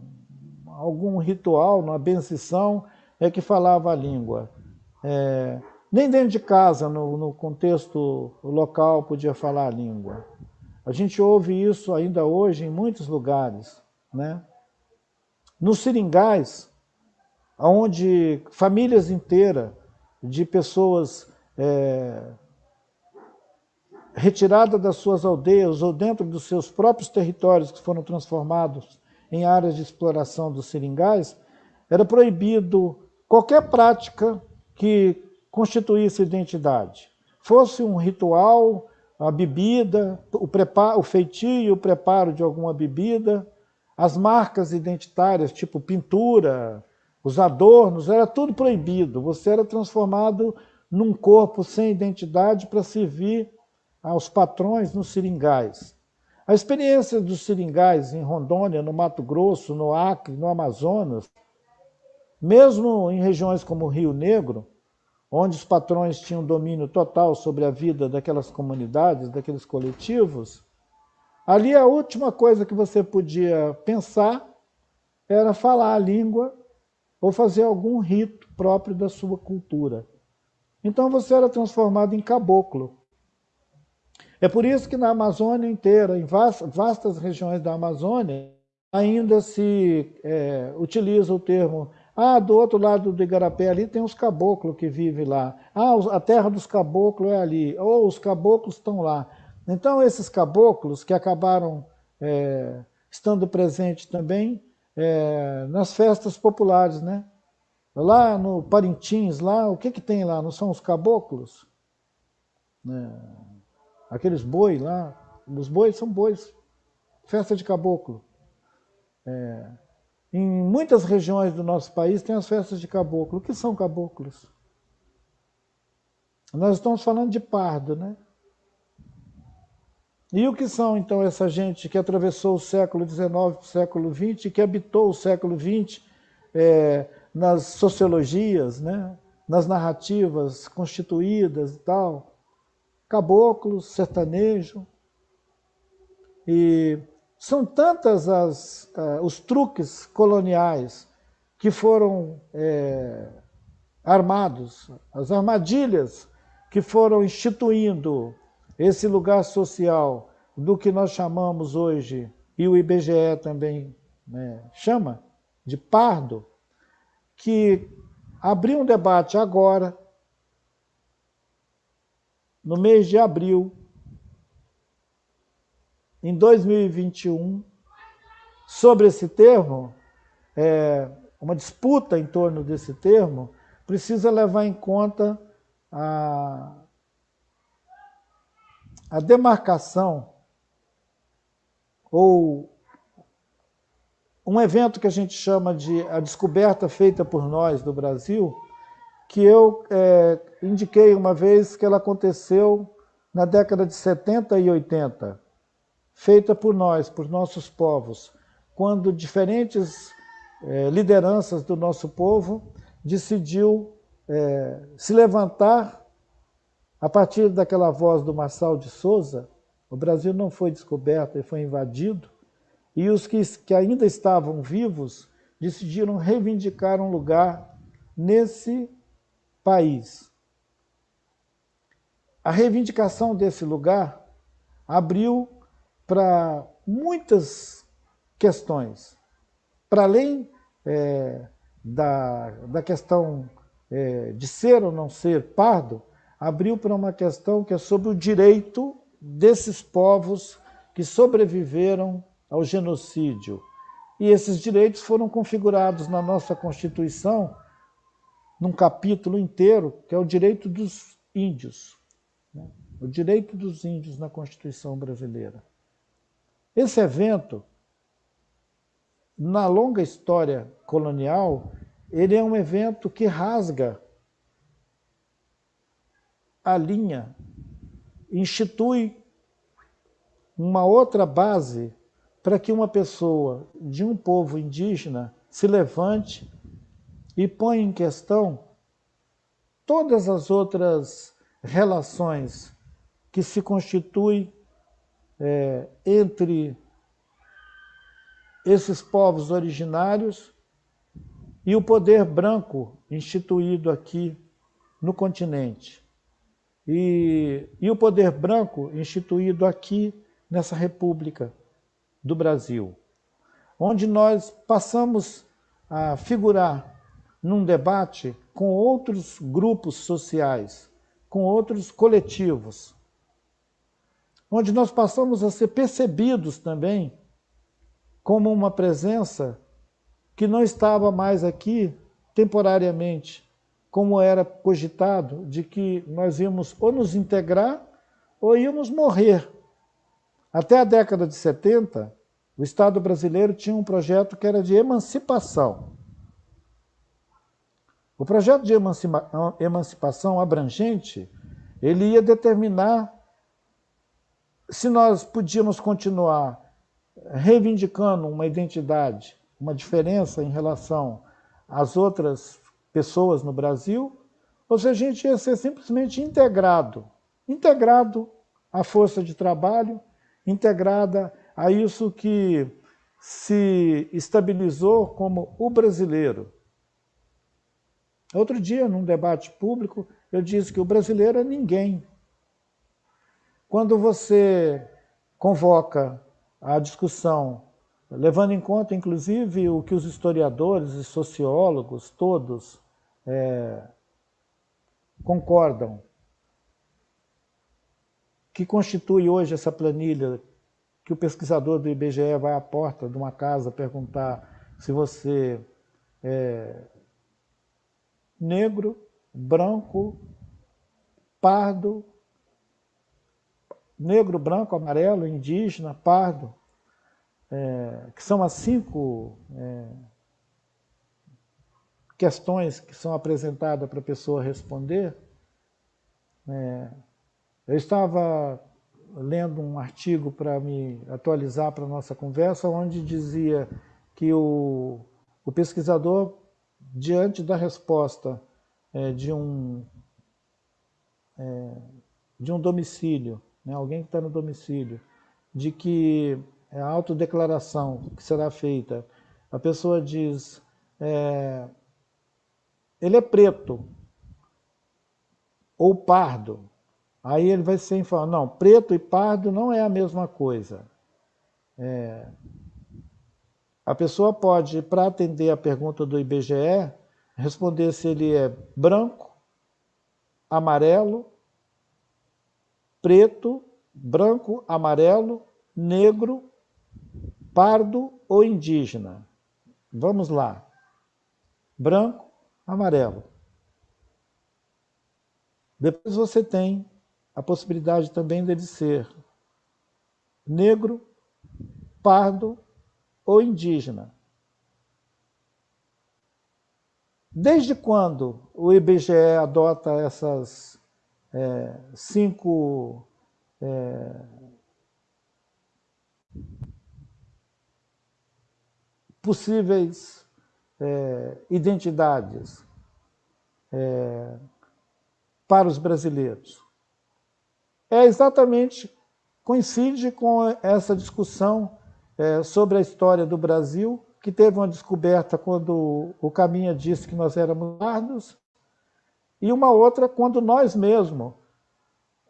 algum ritual, na benção, é que falava a língua. É, nem dentro de casa, no, no contexto local, podia falar a língua. A gente ouve isso ainda hoje em muitos lugares. Né? Nos seringais, onde famílias inteiras de pessoas é, retiradas das suas aldeias ou dentro dos seus próprios territórios que foram transformados em áreas de exploração dos seringais, era proibido qualquer prática que constituísse identidade. Fosse um ritual, a bebida, o, preparo, o feitio, o preparo de alguma bebida, as marcas identitárias, tipo pintura, os adornos, era tudo proibido. Você era transformado num corpo sem identidade para servir aos patrões nos seringais. A experiência dos seringais em Rondônia, no Mato Grosso, no Acre, no Amazonas, mesmo em regiões como o Rio Negro, onde os patrões tinham domínio total sobre a vida daquelas comunidades, daqueles coletivos, ali a última coisa que você podia pensar era falar a língua ou fazer algum rito próprio da sua cultura. Então você era transformado em caboclo. É por isso que na Amazônia inteira, em vastas regiões da Amazônia, ainda se é, utiliza o termo ah, do outro lado do Igarapé ali tem os caboclos que vivem lá. Ah, a terra dos caboclos é ali. Ou os caboclos estão lá. Então, esses caboclos que acabaram é, estando presentes também é, nas festas populares, né? Lá no Parintins, lá, o que, que tem lá? Não são os caboclos? É, aqueles boi lá. Os bois são bois. Festa de caboclo. É, em muitas regiões do nosso país tem as festas de caboclo. O que são caboclos? Nós estamos falando de pardo, né? E o que são, então, essa gente que atravessou o século XIX para o século XX, que habitou o século XX é, nas sociologias, né? nas narrativas constituídas e tal? Caboclos, sertanejo. E são tantas as, uh, os truques coloniais que foram é, armados, as armadilhas que foram instituindo esse lugar social do que nós chamamos hoje, e o IBGE também né, chama, de pardo, que abrir um debate agora, no mês de abril, em 2021, sobre esse termo, é, uma disputa em torno desse termo, precisa levar em conta a, a demarcação ou um evento que a gente chama de a descoberta feita por nós do Brasil, que eu é, indiquei uma vez que ela aconteceu na década de 70 e 80, feita por nós, por nossos povos, quando diferentes é, lideranças do nosso povo decidiu é, se levantar a partir daquela voz do Marçal de Souza, o Brasil não foi descoberto e foi invadido, e os que, que ainda estavam vivos decidiram reivindicar um lugar nesse país. A reivindicação desse lugar abriu para muitas questões. Para além é, da, da questão é, de ser ou não ser pardo, abriu para uma questão que é sobre o direito desses povos que sobreviveram ao genocídio. E esses direitos foram configurados na nossa Constituição num capítulo inteiro, que é o direito dos índios. Né? O direito dos índios na Constituição brasileira. Esse evento, na longa história colonial, ele é um evento que rasga a linha, institui uma outra base para que uma pessoa de um povo indígena se levante e ponha em questão todas as outras relações que se constituem é, entre esses povos originários e o poder branco instituído aqui no continente. E, e o poder branco instituído aqui nessa república do Brasil, onde nós passamos a figurar num debate com outros grupos sociais, com outros coletivos, onde nós passamos a ser percebidos também como uma presença que não estava mais aqui temporariamente, como era cogitado, de que nós íamos ou nos integrar ou íamos morrer até a década de 70, o Estado brasileiro tinha um projeto que era de emancipação. O projeto de emancipação abrangente, ele ia determinar se nós podíamos continuar reivindicando uma identidade, uma diferença em relação às outras pessoas no Brasil, ou se a gente ia ser simplesmente integrado, integrado à força de trabalho, integrada a isso que se estabilizou como o brasileiro. Outro dia, num debate público, eu disse que o brasileiro é ninguém. Quando você convoca a discussão, levando em conta, inclusive, o que os historiadores e sociólogos todos é, concordam, que constitui hoje essa planilha que o pesquisador do IBGE vai à porta de uma casa perguntar se você é negro, branco, pardo, negro, branco, amarelo, indígena, pardo, é, que são as cinco é, questões que são apresentadas para a pessoa responder, é, eu estava lendo um artigo para me atualizar para a nossa conversa, onde dizia que o, o pesquisador, diante da resposta é, de, um, é, de um domicílio, né, alguém que está no domicílio, de que a autodeclaração que será feita, a pessoa diz, é, ele é preto ou pardo, Aí ele vai sempre falar, não, preto e pardo não é a mesma coisa. É, a pessoa pode, para atender a pergunta do IBGE, responder se ele é branco, amarelo, preto, branco, amarelo, negro, pardo ou indígena. Vamos lá. Branco, amarelo. Depois você tem a possibilidade também dele ser negro, pardo ou indígena. Desde quando o IBGE adota essas é, cinco é, possíveis é, identidades é, para os brasileiros? É exatamente, coincide com essa discussão é, sobre a história do Brasil que teve uma descoberta quando o Caminha disse que nós éramos pardos, e uma outra quando nós mesmos,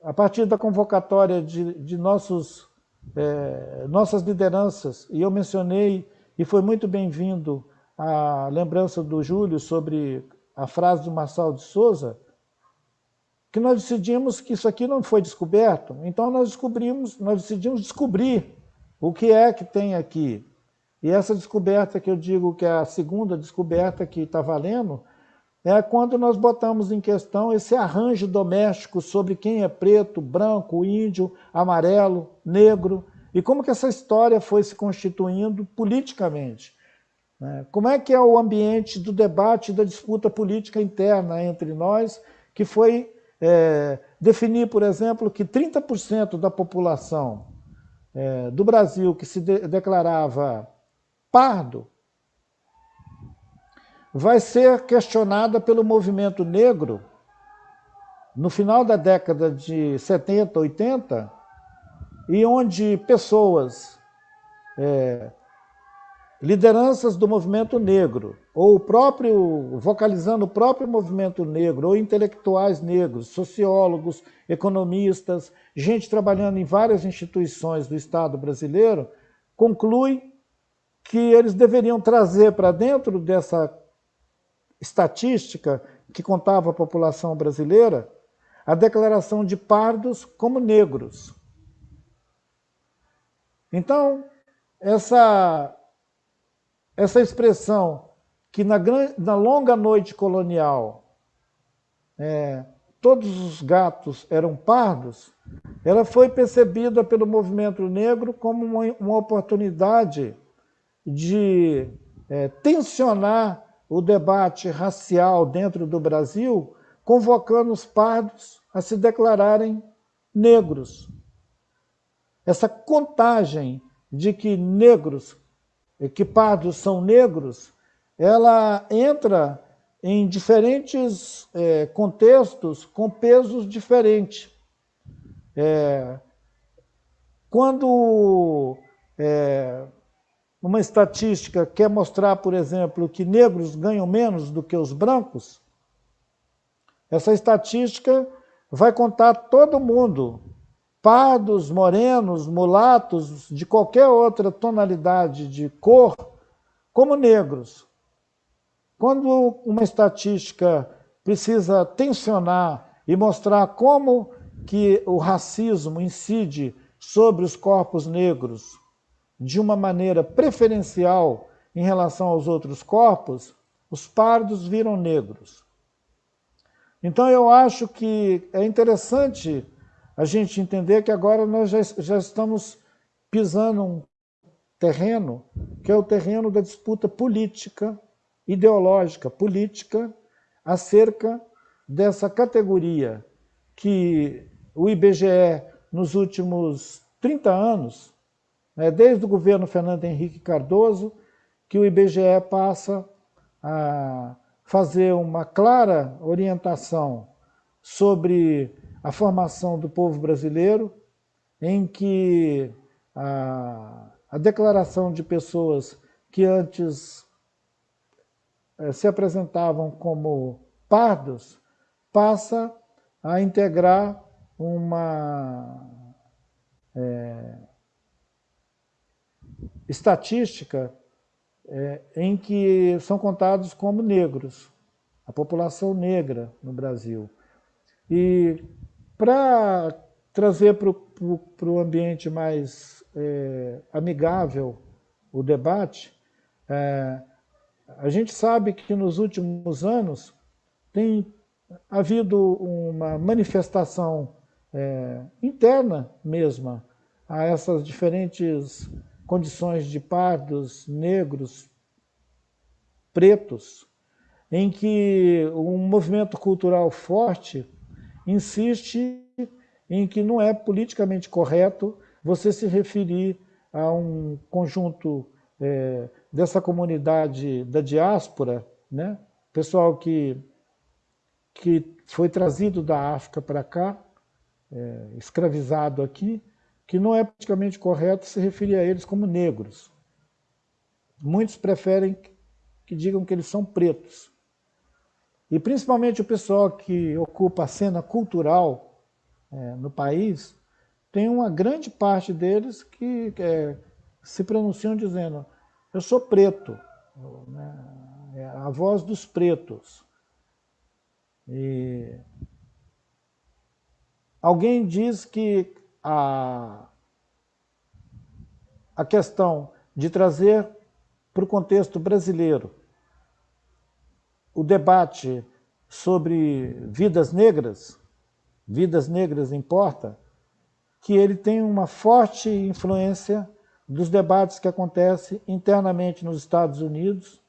a partir da convocatória de, de nossos, é, nossas lideranças, e eu mencionei, e foi muito bem-vindo a lembrança do Júlio sobre a frase do Marçal de Souza, que nós decidimos que isso aqui não foi descoberto, então nós descobrimos, nós decidimos descobrir o que é que tem aqui. E essa descoberta que eu digo que é a segunda descoberta que está valendo, é quando nós botamos em questão esse arranjo doméstico sobre quem é preto, branco, índio, amarelo, negro, e como que essa história foi se constituindo politicamente. Né? Como é que é o ambiente do debate da disputa política interna entre nós, que foi é, definir, por exemplo, que 30% da população é, do Brasil que se de declarava pardo, vai ser questionada pelo movimento negro no final da década de 70, 80, e onde pessoas, é, lideranças do movimento negro, ou o próprio, vocalizando o próprio movimento negro, ou intelectuais negros, sociólogos, economistas, gente trabalhando em várias instituições do Estado brasileiro, conclui que eles deveriam trazer para dentro dessa estatística que contava a população brasileira a declaração de pardos como negros. Então, essa, essa expressão que na, na longa noite colonial é, todos os gatos eram pardos, ela foi percebida pelo movimento negro como uma, uma oportunidade de é, tensionar o debate racial dentro do Brasil, convocando os pardos a se declararem negros. Essa contagem de que negros, que pardos são negros, ela entra em diferentes é, contextos com pesos diferentes. É, quando é, uma estatística quer mostrar, por exemplo, que negros ganham menos do que os brancos, essa estatística vai contar todo mundo, pardos, morenos, mulatos, de qualquer outra tonalidade de cor, como negros. Quando uma estatística precisa tensionar e mostrar como que o racismo incide sobre os corpos negros, de uma maneira preferencial em relação aos outros corpos, os pardos viram negros. Então eu acho que é interessante a gente entender que agora nós já, já estamos pisando um terreno que é o terreno da disputa política, ideológica, política, acerca dessa categoria que o IBGE, nos últimos 30 anos, né, desde o governo Fernando Henrique Cardoso, que o IBGE passa a fazer uma clara orientação sobre a formação do povo brasileiro, em que a, a declaração de pessoas que antes eh, se apresentavam como pardos passa a integrar uma é, estatística é, em que são contados como negros. a população negra no Brasil. E para trazer para o ambiente mais é, amigável o debate, é, a gente sabe que nos últimos anos tem havido uma manifestação é, interna mesma a essas diferentes condições de pardos, negros, pretos, em que um movimento cultural forte insiste em que não é politicamente correto você se referir a um conjunto é, dessa comunidade da diáspora, né? pessoal que, que foi trazido da África para cá, é, escravizado aqui, que não é politicamente correto se referir a eles como negros. Muitos preferem que digam que eles são pretos. E principalmente o pessoal que ocupa a cena cultural é, no país, tem uma grande parte deles que é, se pronunciam dizendo eu sou preto, né? é a voz dos pretos. E alguém diz que a, a questão de trazer para o contexto brasileiro o debate sobre vidas negras, vidas negras importa, que ele tem uma forte influência dos debates que acontecem internamente nos Estados Unidos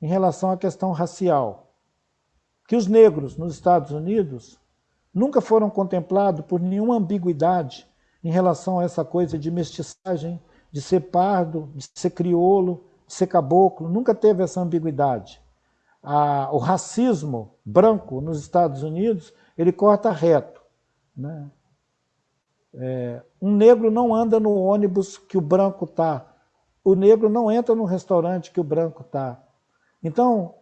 em relação à questão racial. Que os negros nos Estados Unidos nunca foram contemplados por nenhuma ambiguidade em relação a essa coisa de mestiçagem, de ser pardo, de ser crioulo, de ser caboclo, nunca teve essa ambiguidade a, o racismo branco nos Estados Unidos, ele corta reto. Né? É, um negro não anda no ônibus que o branco está. O negro não entra no restaurante que o branco está. Então,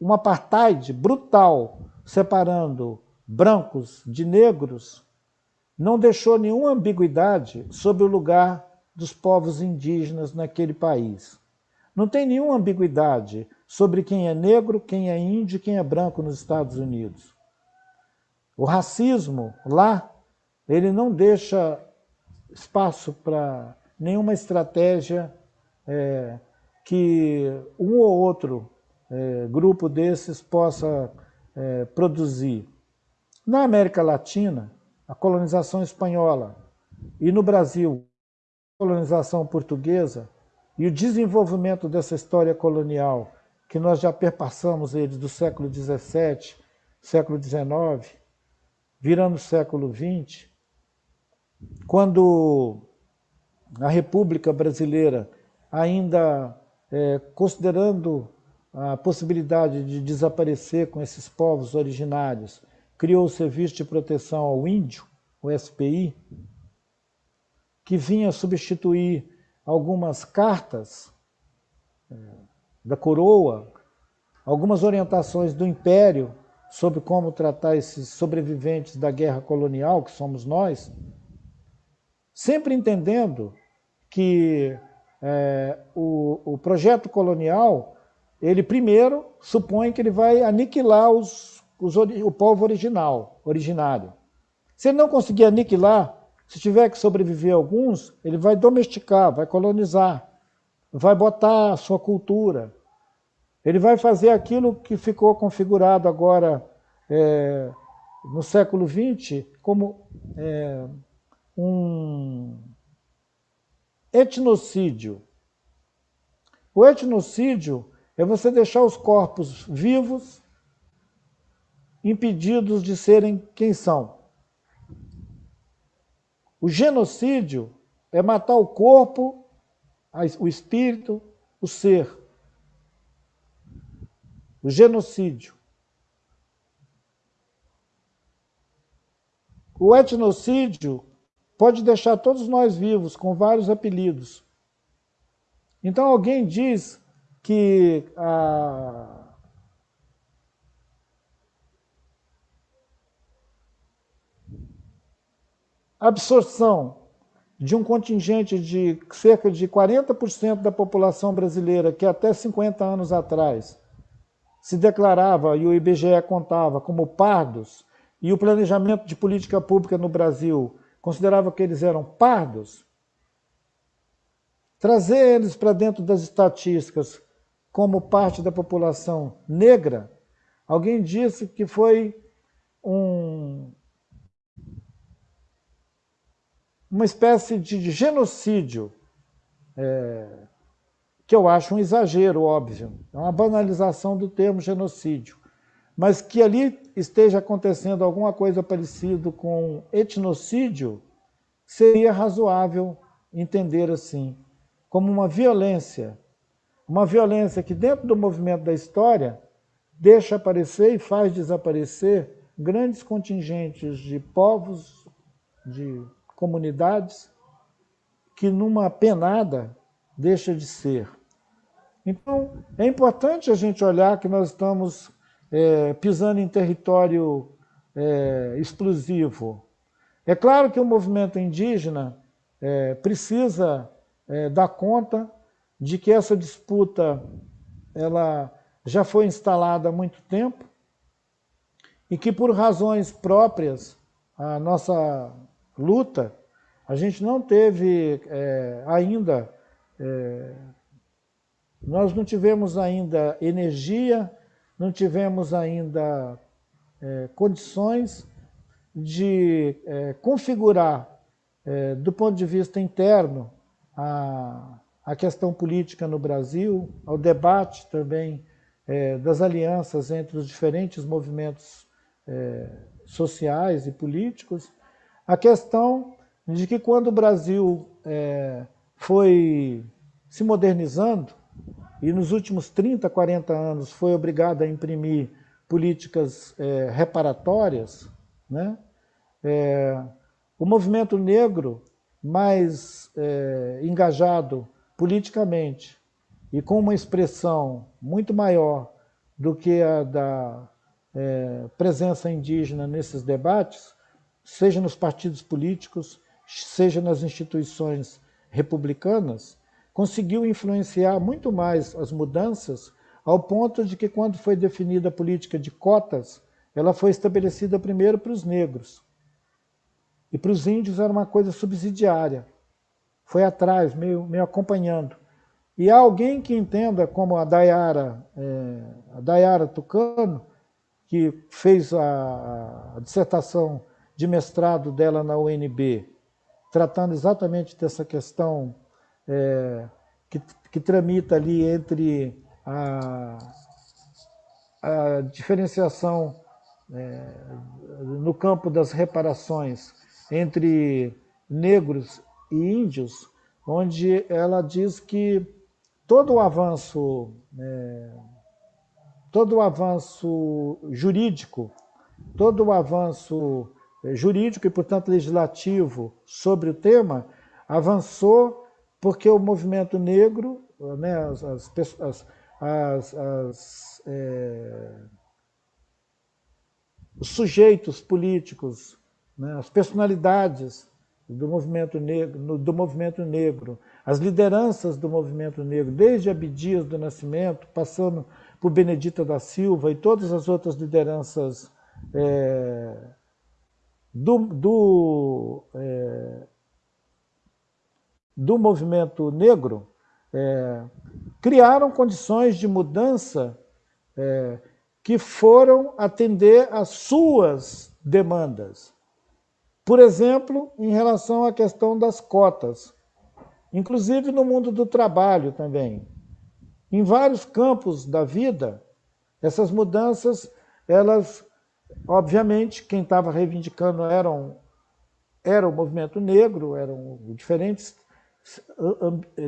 um apartheid brutal separando brancos de negros não deixou nenhuma ambiguidade sobre o lugar dos povos indígenas naquele país. Não tem nenhuma ambiguidade sobre quem é negro, quem é índio, quem é branco nos Estados Unidos. O racismo lá, ele não deixa espaço para nenhuma estratégia é, que um ou outro é, grupo desses possa é, produzir. Na América Latina, a colonização espanhola e no Brasil, a colonização portuguesa, e o desenvolvimento dessa história colonial, que nós já perpassamos eles do século XVII, século XIX, virando o século XX, quando a República Brasileira, ainda é, considerando a possibilidade de desaparecer com esses povos originários, criou o Serviço de Proteção ao Índio, o SPI, que vinha substituir algumas cartas é, da coroa, algumas orientações do Império sobre como tratar esses sobreviventes da guerra colonial, que somos nós, sempre entendendo que é, o, o, projeto colonial, ele primeiro supõe que ele vai aniquilar os, os, o povo original, originário. Se ele não conseguir aniquilar, se tiver que sobreviver alguns, ele vai domesticar, vai colonizar, vai botar a sua cultura. Ele vai fazer aquilo que ficou configurado agora é, no século XX como é, um etnocídio. O etnocídio é você deixar os corpos vivos, impedidos de serem quem são. O genocídio é matar o corpo, o espírito, o ser. O genocídio. O etnocídio pode deixar todos nós vivos com vários apelidos. Então alguém diz que a absorção de um contingente de cerca de 40% da população brasileira, que até 50 anos atrás se declarava, e o IBGE contava, como pardos, e o planejamento de política pública no Brasil considerava que eles eram pardos, trazer eles para dentro das estatísticas como parte da população negra, alguém disse que foi um, uma espécie de genocídio, é, que eu acho um exagero, óbvio, é uma banalização do termo genocídio, mas que ali esteja acontecendo alguma coisa parecida com etnocídio, seria razoável entender assim, como uma violência, uma violência que dentro do movimento da história deixa aparecer e faz desaparecer grandes contingentes de povos, de comunidades, que numa penada deixa de ser. Então, é importante a gente olhar que nós estamos é, pisando em território é, exclusivo. É claro que o movimento indígena é, precisa é, dar conta de que essa disputa ela já foi instalada há muito tempo e que por razões próprias a nossa luta, a gente não teve é, ainda, é, nós não tivemos ainda energia, não tivemos ainda é, condições de é, configurar, é, do ponto de vista interno, a, a questão política no Brasil, ao debate também é, das alianças entre os diferentes movimentos sociais e políticos, a questão de que quando o Brasil é, foi se modernizando, e nos últimos 30, 40 anos foi obrigado a imprimir políticas é, reparatórias, né? É, o movimento negro mais é, engajado politicamente e com uma expressão muito maior do que a da é, presença indígena nesses debates, seja nos partidos políticos, seja nas instituições republicanas, conseguiu influenciar muito mais as mudanças, ao ponto de que, quando foi definida a política de cotas, ela foi estabelecida primeiro para os negros. E para os índios era uma coisa subsidiária. Foi atrás, meio, meio acompanhando. E há alguém que entenda, como a Dayara, é, a Dayara Tucano, que fez a, a dissertação de mestrado dela na UNB, tratando exatamente dessa questão é, que, que tramita ali entre a, a diferenciação é, no campo das reparações entre negros e índios, onde ela diz que todo o avanço, é, todo o avanço jurídico, todo o avanço jurídico e, portanto, legislativo sobre o tema, avançou porque o movimento negro, né, as, as, as, as é, os sujeitos políticos, né, as personalidades do movimento negro, do movimento negro, as lideranças do movimento negro, desde Abdias do Nascimento, passando por Benedita da Silva e todas as outras lideranças é, do, do, é, do movimento negro é, criaram condições de mudança é, que foram atender às suas demandas. Por exemplo, em relação à questão das cotas, inclusive no mundo do trabalho também. Em vários campos da vida, essas mudanças elas Obviamente, quem estava reivindicando eram, era o movimento negro, eram diferentes,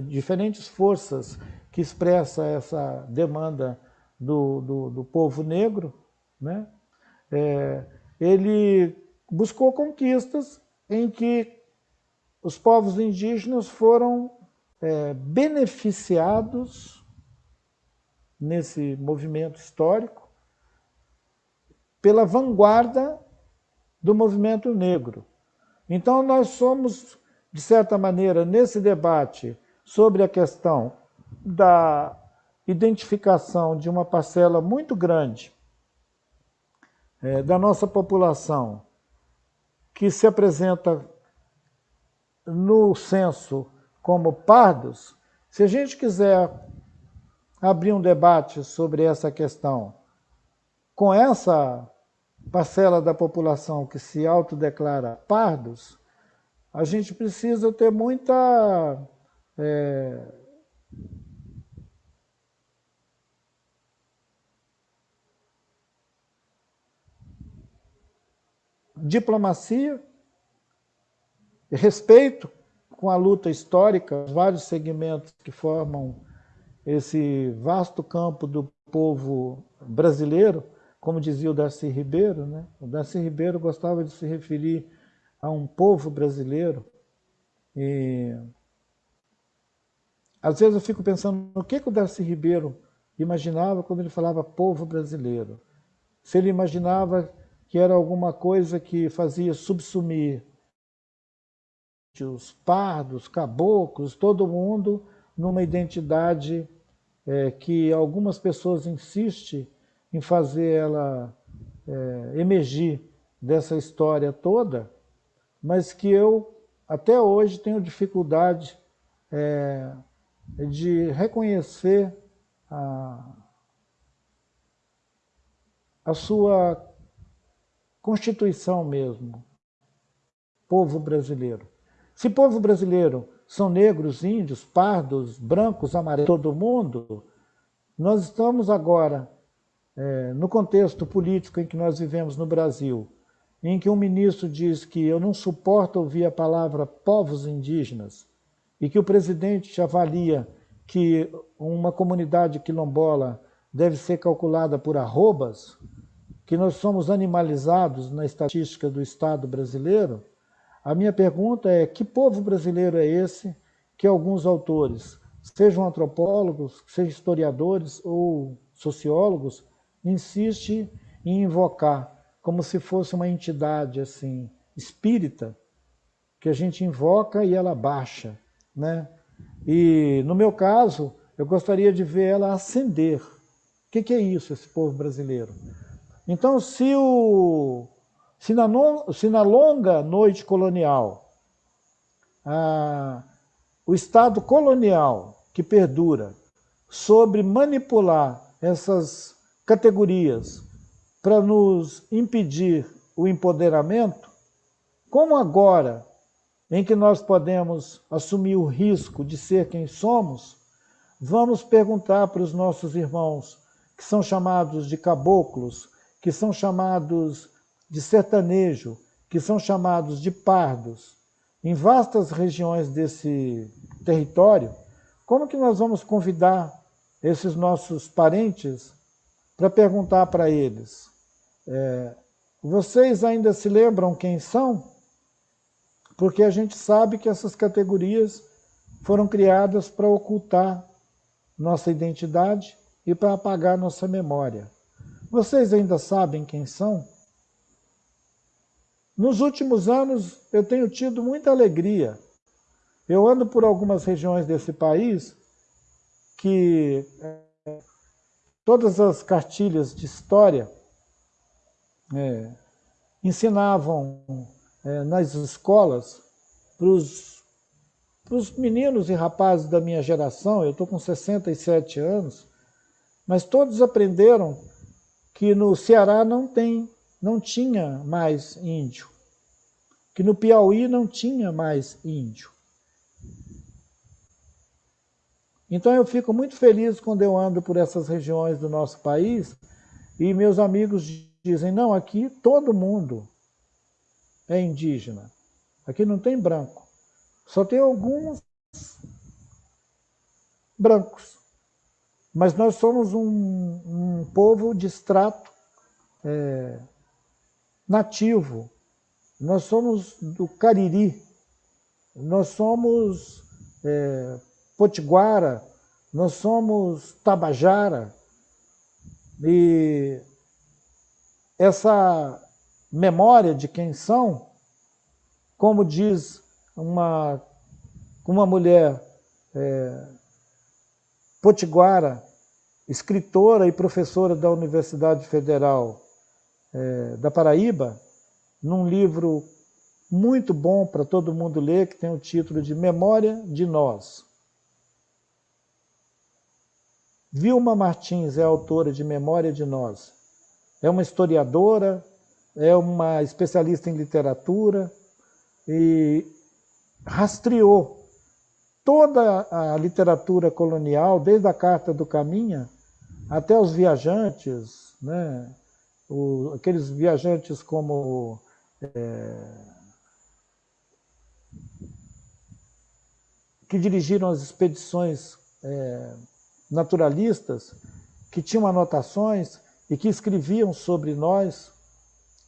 diferentes forças que expressam essa demanda do, do, do povo negro. Né? É, ele buscou conquistas em que os povos indígenas foram é, beneficiados nesse movimento histórico pela vanguarda do movimento negro. Então, nós somos, de certa maneira, nesse debate sobre a questão da identificação de uma parcela muito grande é, da nossa população que se apresenta no censo como pardos, se a gente quiser abrir um debate sobre essa questão com essa parcela da população que se autodeclara pardos, a gente precisa ter muita é, diplomacia, respeito com a luta histórica, vários segmentos que formam esse vasto campo do povo brasileiro, como dizia o Darcy Ribeiro, né? o Darcy Ribeiro gostava de se referir a um povo brasileiro. E às vezes eu fico pensando no que, que o Darcy Ribeiro imaginava quando ele falava povo brasileiro. Se ele imaginava que era alguma coisa que fazia subsumir os pardos, caboclos, todo mundo numa identidade é, que algumas pessoas insistem em fazer ela é, emergir dessa história toda, mas que eu até hoje tenho dificuldade é, de reconhecer a, a sua constituição mesmo, povo brasileiro. Se povo brasileiro são negros, índios, pardos, brancos, amarelos, todo mundo, nós estamos agora é, no contexto político em que nós vivemos no Brasil, em que um ministro diz que eu não suporto ouvir a palavra povos indígenas e que o presidente avalia que uma comunidade quilombola deve ser calculada por arrobas, que nós somos animalizados na estatística do Estado brasileiro, a minha pergunta é que povo brasileiro é esse que alguns autores, sejam antropólogos, sejam historiadores ou sociólogos, insiste em invocar como se fosse uma entidade assim espírita que a gente invoca e ela baixa, né? E no meu caso, eu gostaria de ver ela ascender. O que, que é isso, esse povo brasileiro? Então, se, o, se, na, se na longa noite colonial, a, o Estado colonial que perdura sobre manipular essas categorias para nos impedir o empoderamento, como agora, em que nós podemos assumir o risco de ser quem somos, vamos perguntar para os nossos irmãos que são chamados de caboclos, que são chamados de sertanejo, que são chamados de pardos, em vastas regiões desse território, como que nós vamos convidar esses nossos parentes para perguntar para eles, é, vocês ainda se lembram quem são? Porque a gente sabe que essas categorias foram criadas para ocultar nossa identidade e para apagar nossa memória. Vocês ainda sabem quem são? Nos últimos anos, eu tenho tido muita alegria. Eu ando por algumas regiões desse país que Todas as cartilhas de história é, ensinavam é, nas escolas para os meninos e rapazes da minha geração, eu estou com 67 anos, mas todos aprenderam que no Ceará não tem, não tinha mais índio, que no Piauí não tinha mais índio. Então eu fico muito feliz quando eu ando por essas regiões do nosso país e meus amigos dizem, não, aqui todo mundo é indígena. Aqui não tem branco. Só tem alguns brancos. Mas nós somos um, um povo de extrato é, nativo. Nós somos do Cariri. Nós somos é, Potiguara, nós somos Tabajara, e essa memória de quem são, como diz uma, uma mulher é, potiguara escritora e professora da Universidade Federal é, da Paraíba, num livro muito bom para todo mundo ler, que tem o título de Memória de Nós. Vilma Martins é autora de Memória de Nós. É uma historiadora, é uma especialista em literatura e rastreou toda a literatura colonial, desde a Carta do Caminha até os viajantes, né? o, aqueles viajantes como é, que dirigiram as expedições é, naturalistas, que tinham anotações e que escreviam sobre nós,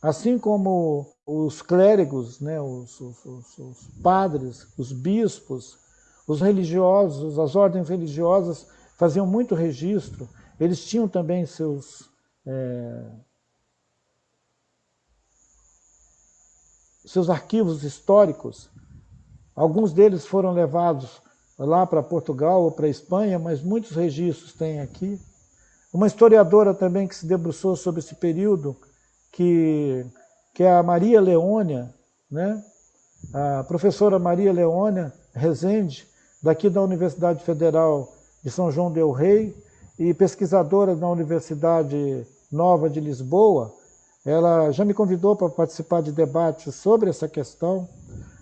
assim como os clérigos, né, os, os, os, padres, os bispos, os religiosos, as ordens religiosas faziam muito registro, eles tinham também seus é, seus arquivos históricos. Alguns deles foram levados lá para Portugal ou para Espanha, mas muitos registros tem aqui. Uma historiadora também que se debruçou sobre esse período, que, que é a Maria Leônia, né? a professora Maria Leônia Rezende, daqui da Universidade Federal de São João del Rei, e pesquisadora da Universidade Nova de Lisboa, ela já me convidou para participar de debates sobre essa questão.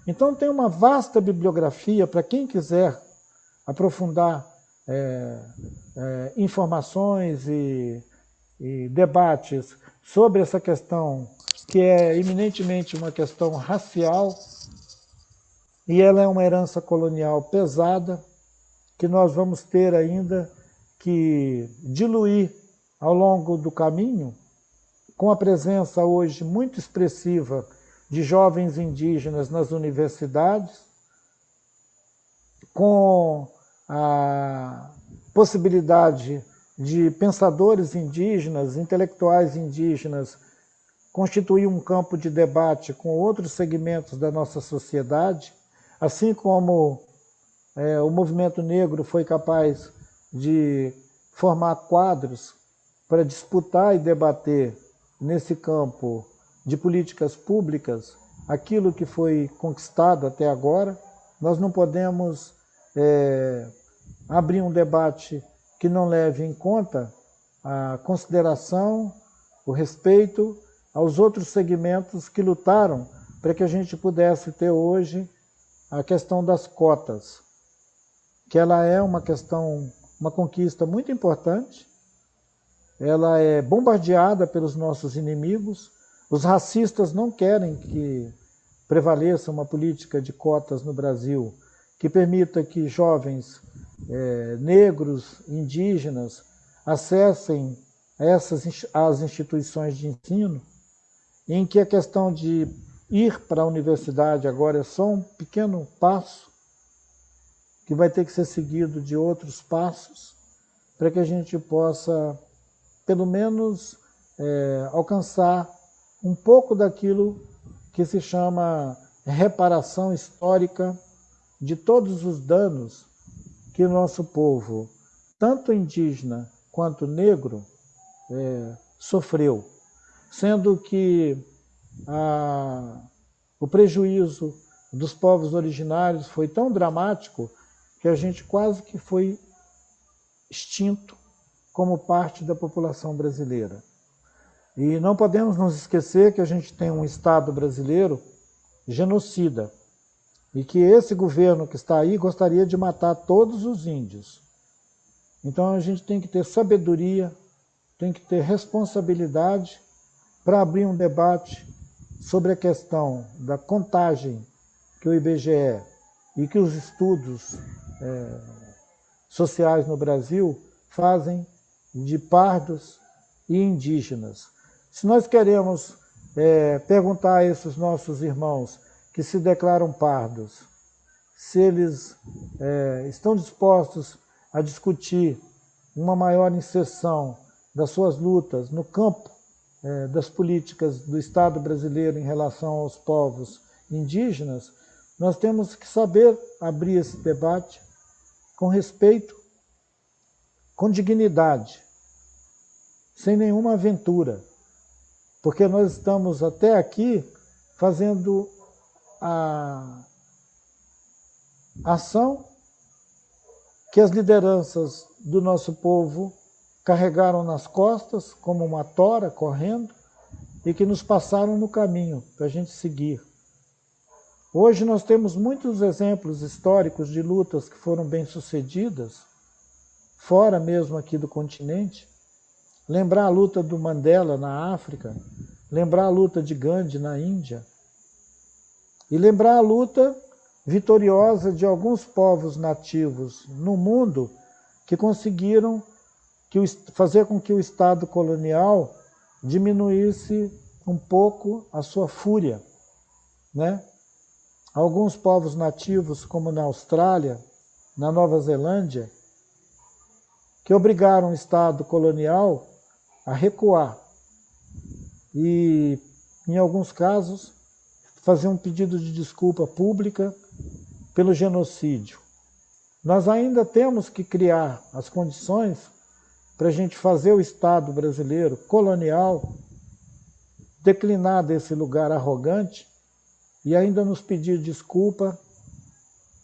Então tem uma vasta bibliografia para quem quiser aprofundar é, é, informações e, e debates sobre essa questão, que é eminentemente uma questão racial, e ela é uma herança colonial pesada, que nós vamos ter ainda que diluir ao longo do caminho, com a presença hoje muito expressiva de jovens indígenas nas universidades, com a possibilidade de pensadores indígenas, intelectuais indígenas, constituir um campo de debate com outros segmentos da nossa sociedade, assim como é, o movimento negro foi capaz de formar quadros para disputar e debater nesse campo de políticas públicas aquilo que foi conquistado até agora. Nós não podemos é, abrir um debate que não leve em conta a consideração, o respeito aos outros segmentos que lutaram para que a gente pudesse ter hoje a questão das cotas, que ela é uma questão, uma conquista muito importante, ela é bombardeada pelos nossos inimigos. Os racistas não querem que prevaleça uma política de cotas no Brasil que permita que jovens é, negros, indígenas, acessem essas as instituições de ensino, em que a questão de ir para a universidade agora é só um pequeno passo, que vai ter que ser seguido de outros passos, para que a gente possa pelo menos é, alcançar um pouco daquilo que se chama reparação histórica de todos os danos que nosso povo, tanto indígena quanto negro, é, sofreu, sendo que a, o prejuízo dos povos originários foi tão dramático que a gente quase que foi extinto como parte da população brasileira. E não podemos nos esquecer que a gente tem um Estado brasileiro genocida e que esse governo que está aí gostaria de matar todos os índios. Então a gente tem que ter sabedoria, tem que ter responsabilidade para abrir um debate sobre a questão da contagem que o IBGE e que os estudos é, sociais no Brasil fazem de pardos e indígenas. Se nós queremos é, perguntar a esses nossos irmãos que se declaram pardos, se eles é, estão dispostos a discutir uma maior inserção das suas lutas no campo é, das políticas do Estado brasileiro em relação aos povos indígenas, nós temos que saber abrir esse debate com respeito, com dignidade, sem nenhuma aventura, porque nós estamos até aqui fazendo a ação que as lideranças do nosso povo carregaram nas costas, como uma tora correndo, e que nos passaram no caminho para a gente seguir. Hoje nós temos muitos exemplos históricos de lutas que foram bem-sucedidas, fora mesmo aqui do continente. Lembrar a luta do Mandela na África, lembrar a luta de Gandhi na Índia, e lembrar a luta vitoriosa de alguns povos nativos no mundo que conseguiram que fazer com que o Estado colonial diminuísse um pouco a sua fúria. Né? Alguns povos nativos, como na Austrália, na Nova Zelândia, que obrigaram o Estado colonial a recuar e, em alguns casos, fazer um pedido de desculpa pública pelo genocídio. Nós ainda temos que criar as condições para a gente fazer o Estado brasileiro colonial declinar desse lugar arrogante e ainda nos pedir desculpa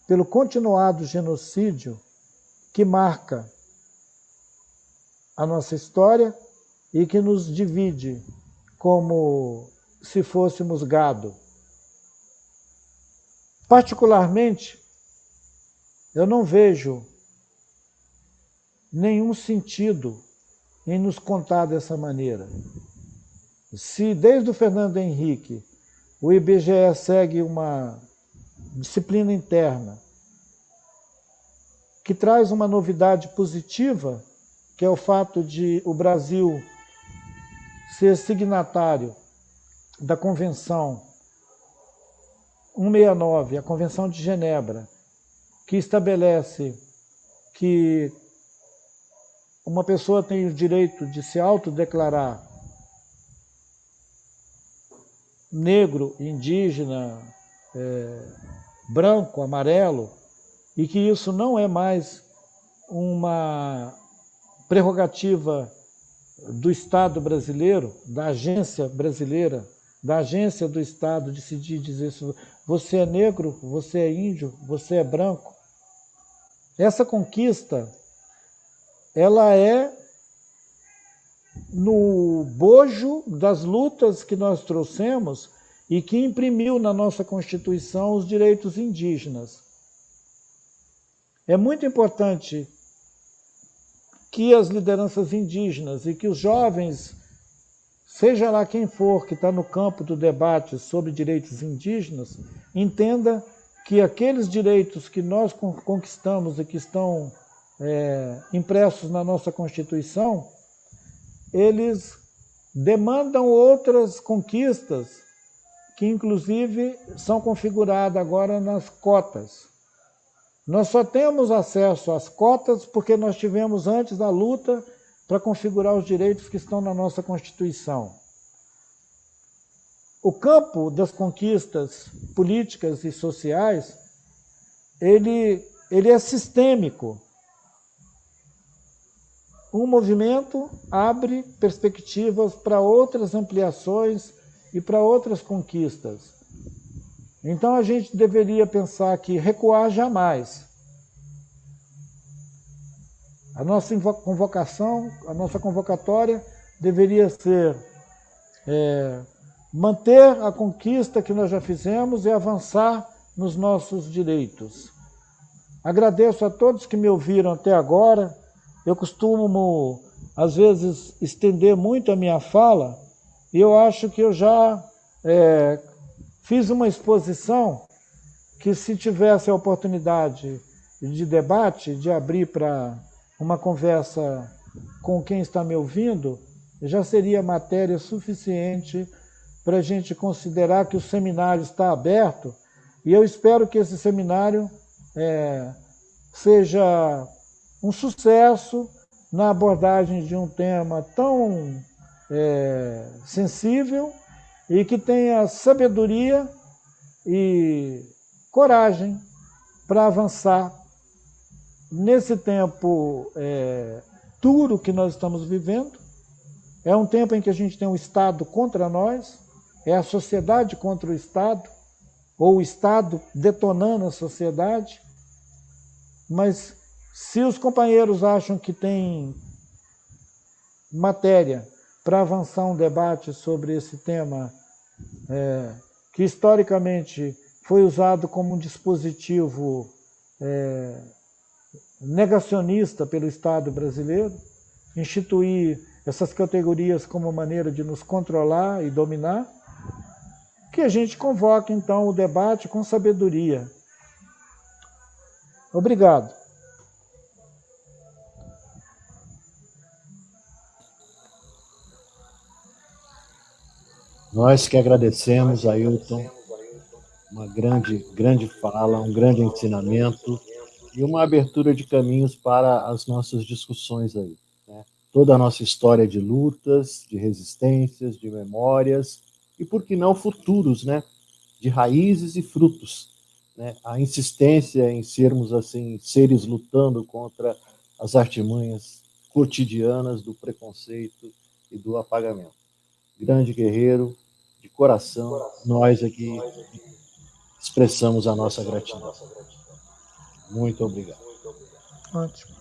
pelo continuado genocídio que marca a nossa história e que nos divide como se fôssemos gado. Particularmente, eu não vejo nenhum sentido em nos contar dessa maneira. Se desde o Fernando Henrique o IBGE segue uma disciplina interna que traz uma novidade positiva, que é o fato de o Brasil ser signatário da Convenção 169, a Convenção de Genebra, que estabelece que uma pessoa tem o direito de se autodeclarar negro, indígena, é, branco, amarelo, e que isso não é mais uma prerrogativa do Estado brasileiro, da agência brasileira, da agência do Estado decidir dizer isso, você é negro, você é índio, você é branco. Essa conquista, ela é no bojo das lutas que nós trouxemos e que imprimiu na nossa Constituição os direitos indígenas. É muito importante que as lideranças indígenas e que os jovens seja lá quem for que está no campo do debate sobre direitos indígenas, entenda que aqueles direitos que nós conquistamos e que estão é, impressos na nossa Constituição, eles demandam outras conquistas que inclusive são configuradas agora nas cotas. Nós só temos acesso às cotas porque nós tivemos antes a luta para configurar os direitos que estão na nossa Constituição. O campo das conquistas políticas e sociais, ele, ele é sistêmico. Um movimento abre perspectivas para outras ampliações e para outras conquistas. Então a gente deveria pensar que recuar jamais. A nossa convocação, a nossa convocatória deveria ser é, manter a conquista que nós já fizemos e avançar nos nossos direitos. Agradeço a todos que me ouviram até agora. Eu costumo, às vezes, estender muito a minha fala e eu acho que eu já é, fiz uma exposição que, se tivesse a oportunidade de debate, de abrir para uma conversa com quem está me ouvindo, já seria matéria suficiente para a gente considerar que o seminário está aberto. E eu espero que esse seminário é, seja um sucesso na abordagem de um tema tão é, sensível e que tenha sabedoria e coragem para avançar nesse tempo é, duro que nós estamos vivendo, é um tempo em que a gente tem o Estado contra nós, é a sociedade contra o Estado, ou o Estado detonando a sociedade. Mas se os companheiros acham que tem matéria para avançar um debate sobre esse tema, é, que historicamente foi usado como um dispositivo é, negacionista pelo Estado brasileiro, instituir essas categorias como maneira de nos controlar e dominar, que a gente convoque então o debate com sabedoria. Obrigado. Nós que agradecemos, Ailton, uma grande, grande fala, um grande ensinamento e uma abertura de caminhos para as nossas discussões aí. Né? Toda a nossa história de lutas, de resistências, de memórias e, por que não, futuros, né? de raízes e frutos. Né? A insistência em sermos assim seres lutando contra as artimanhas cotidianas do preconceito e do apagamento. Grande guerreiro, coração, nós aqui expressamos a nossa gratidão. Muito obrigado. Ótimo.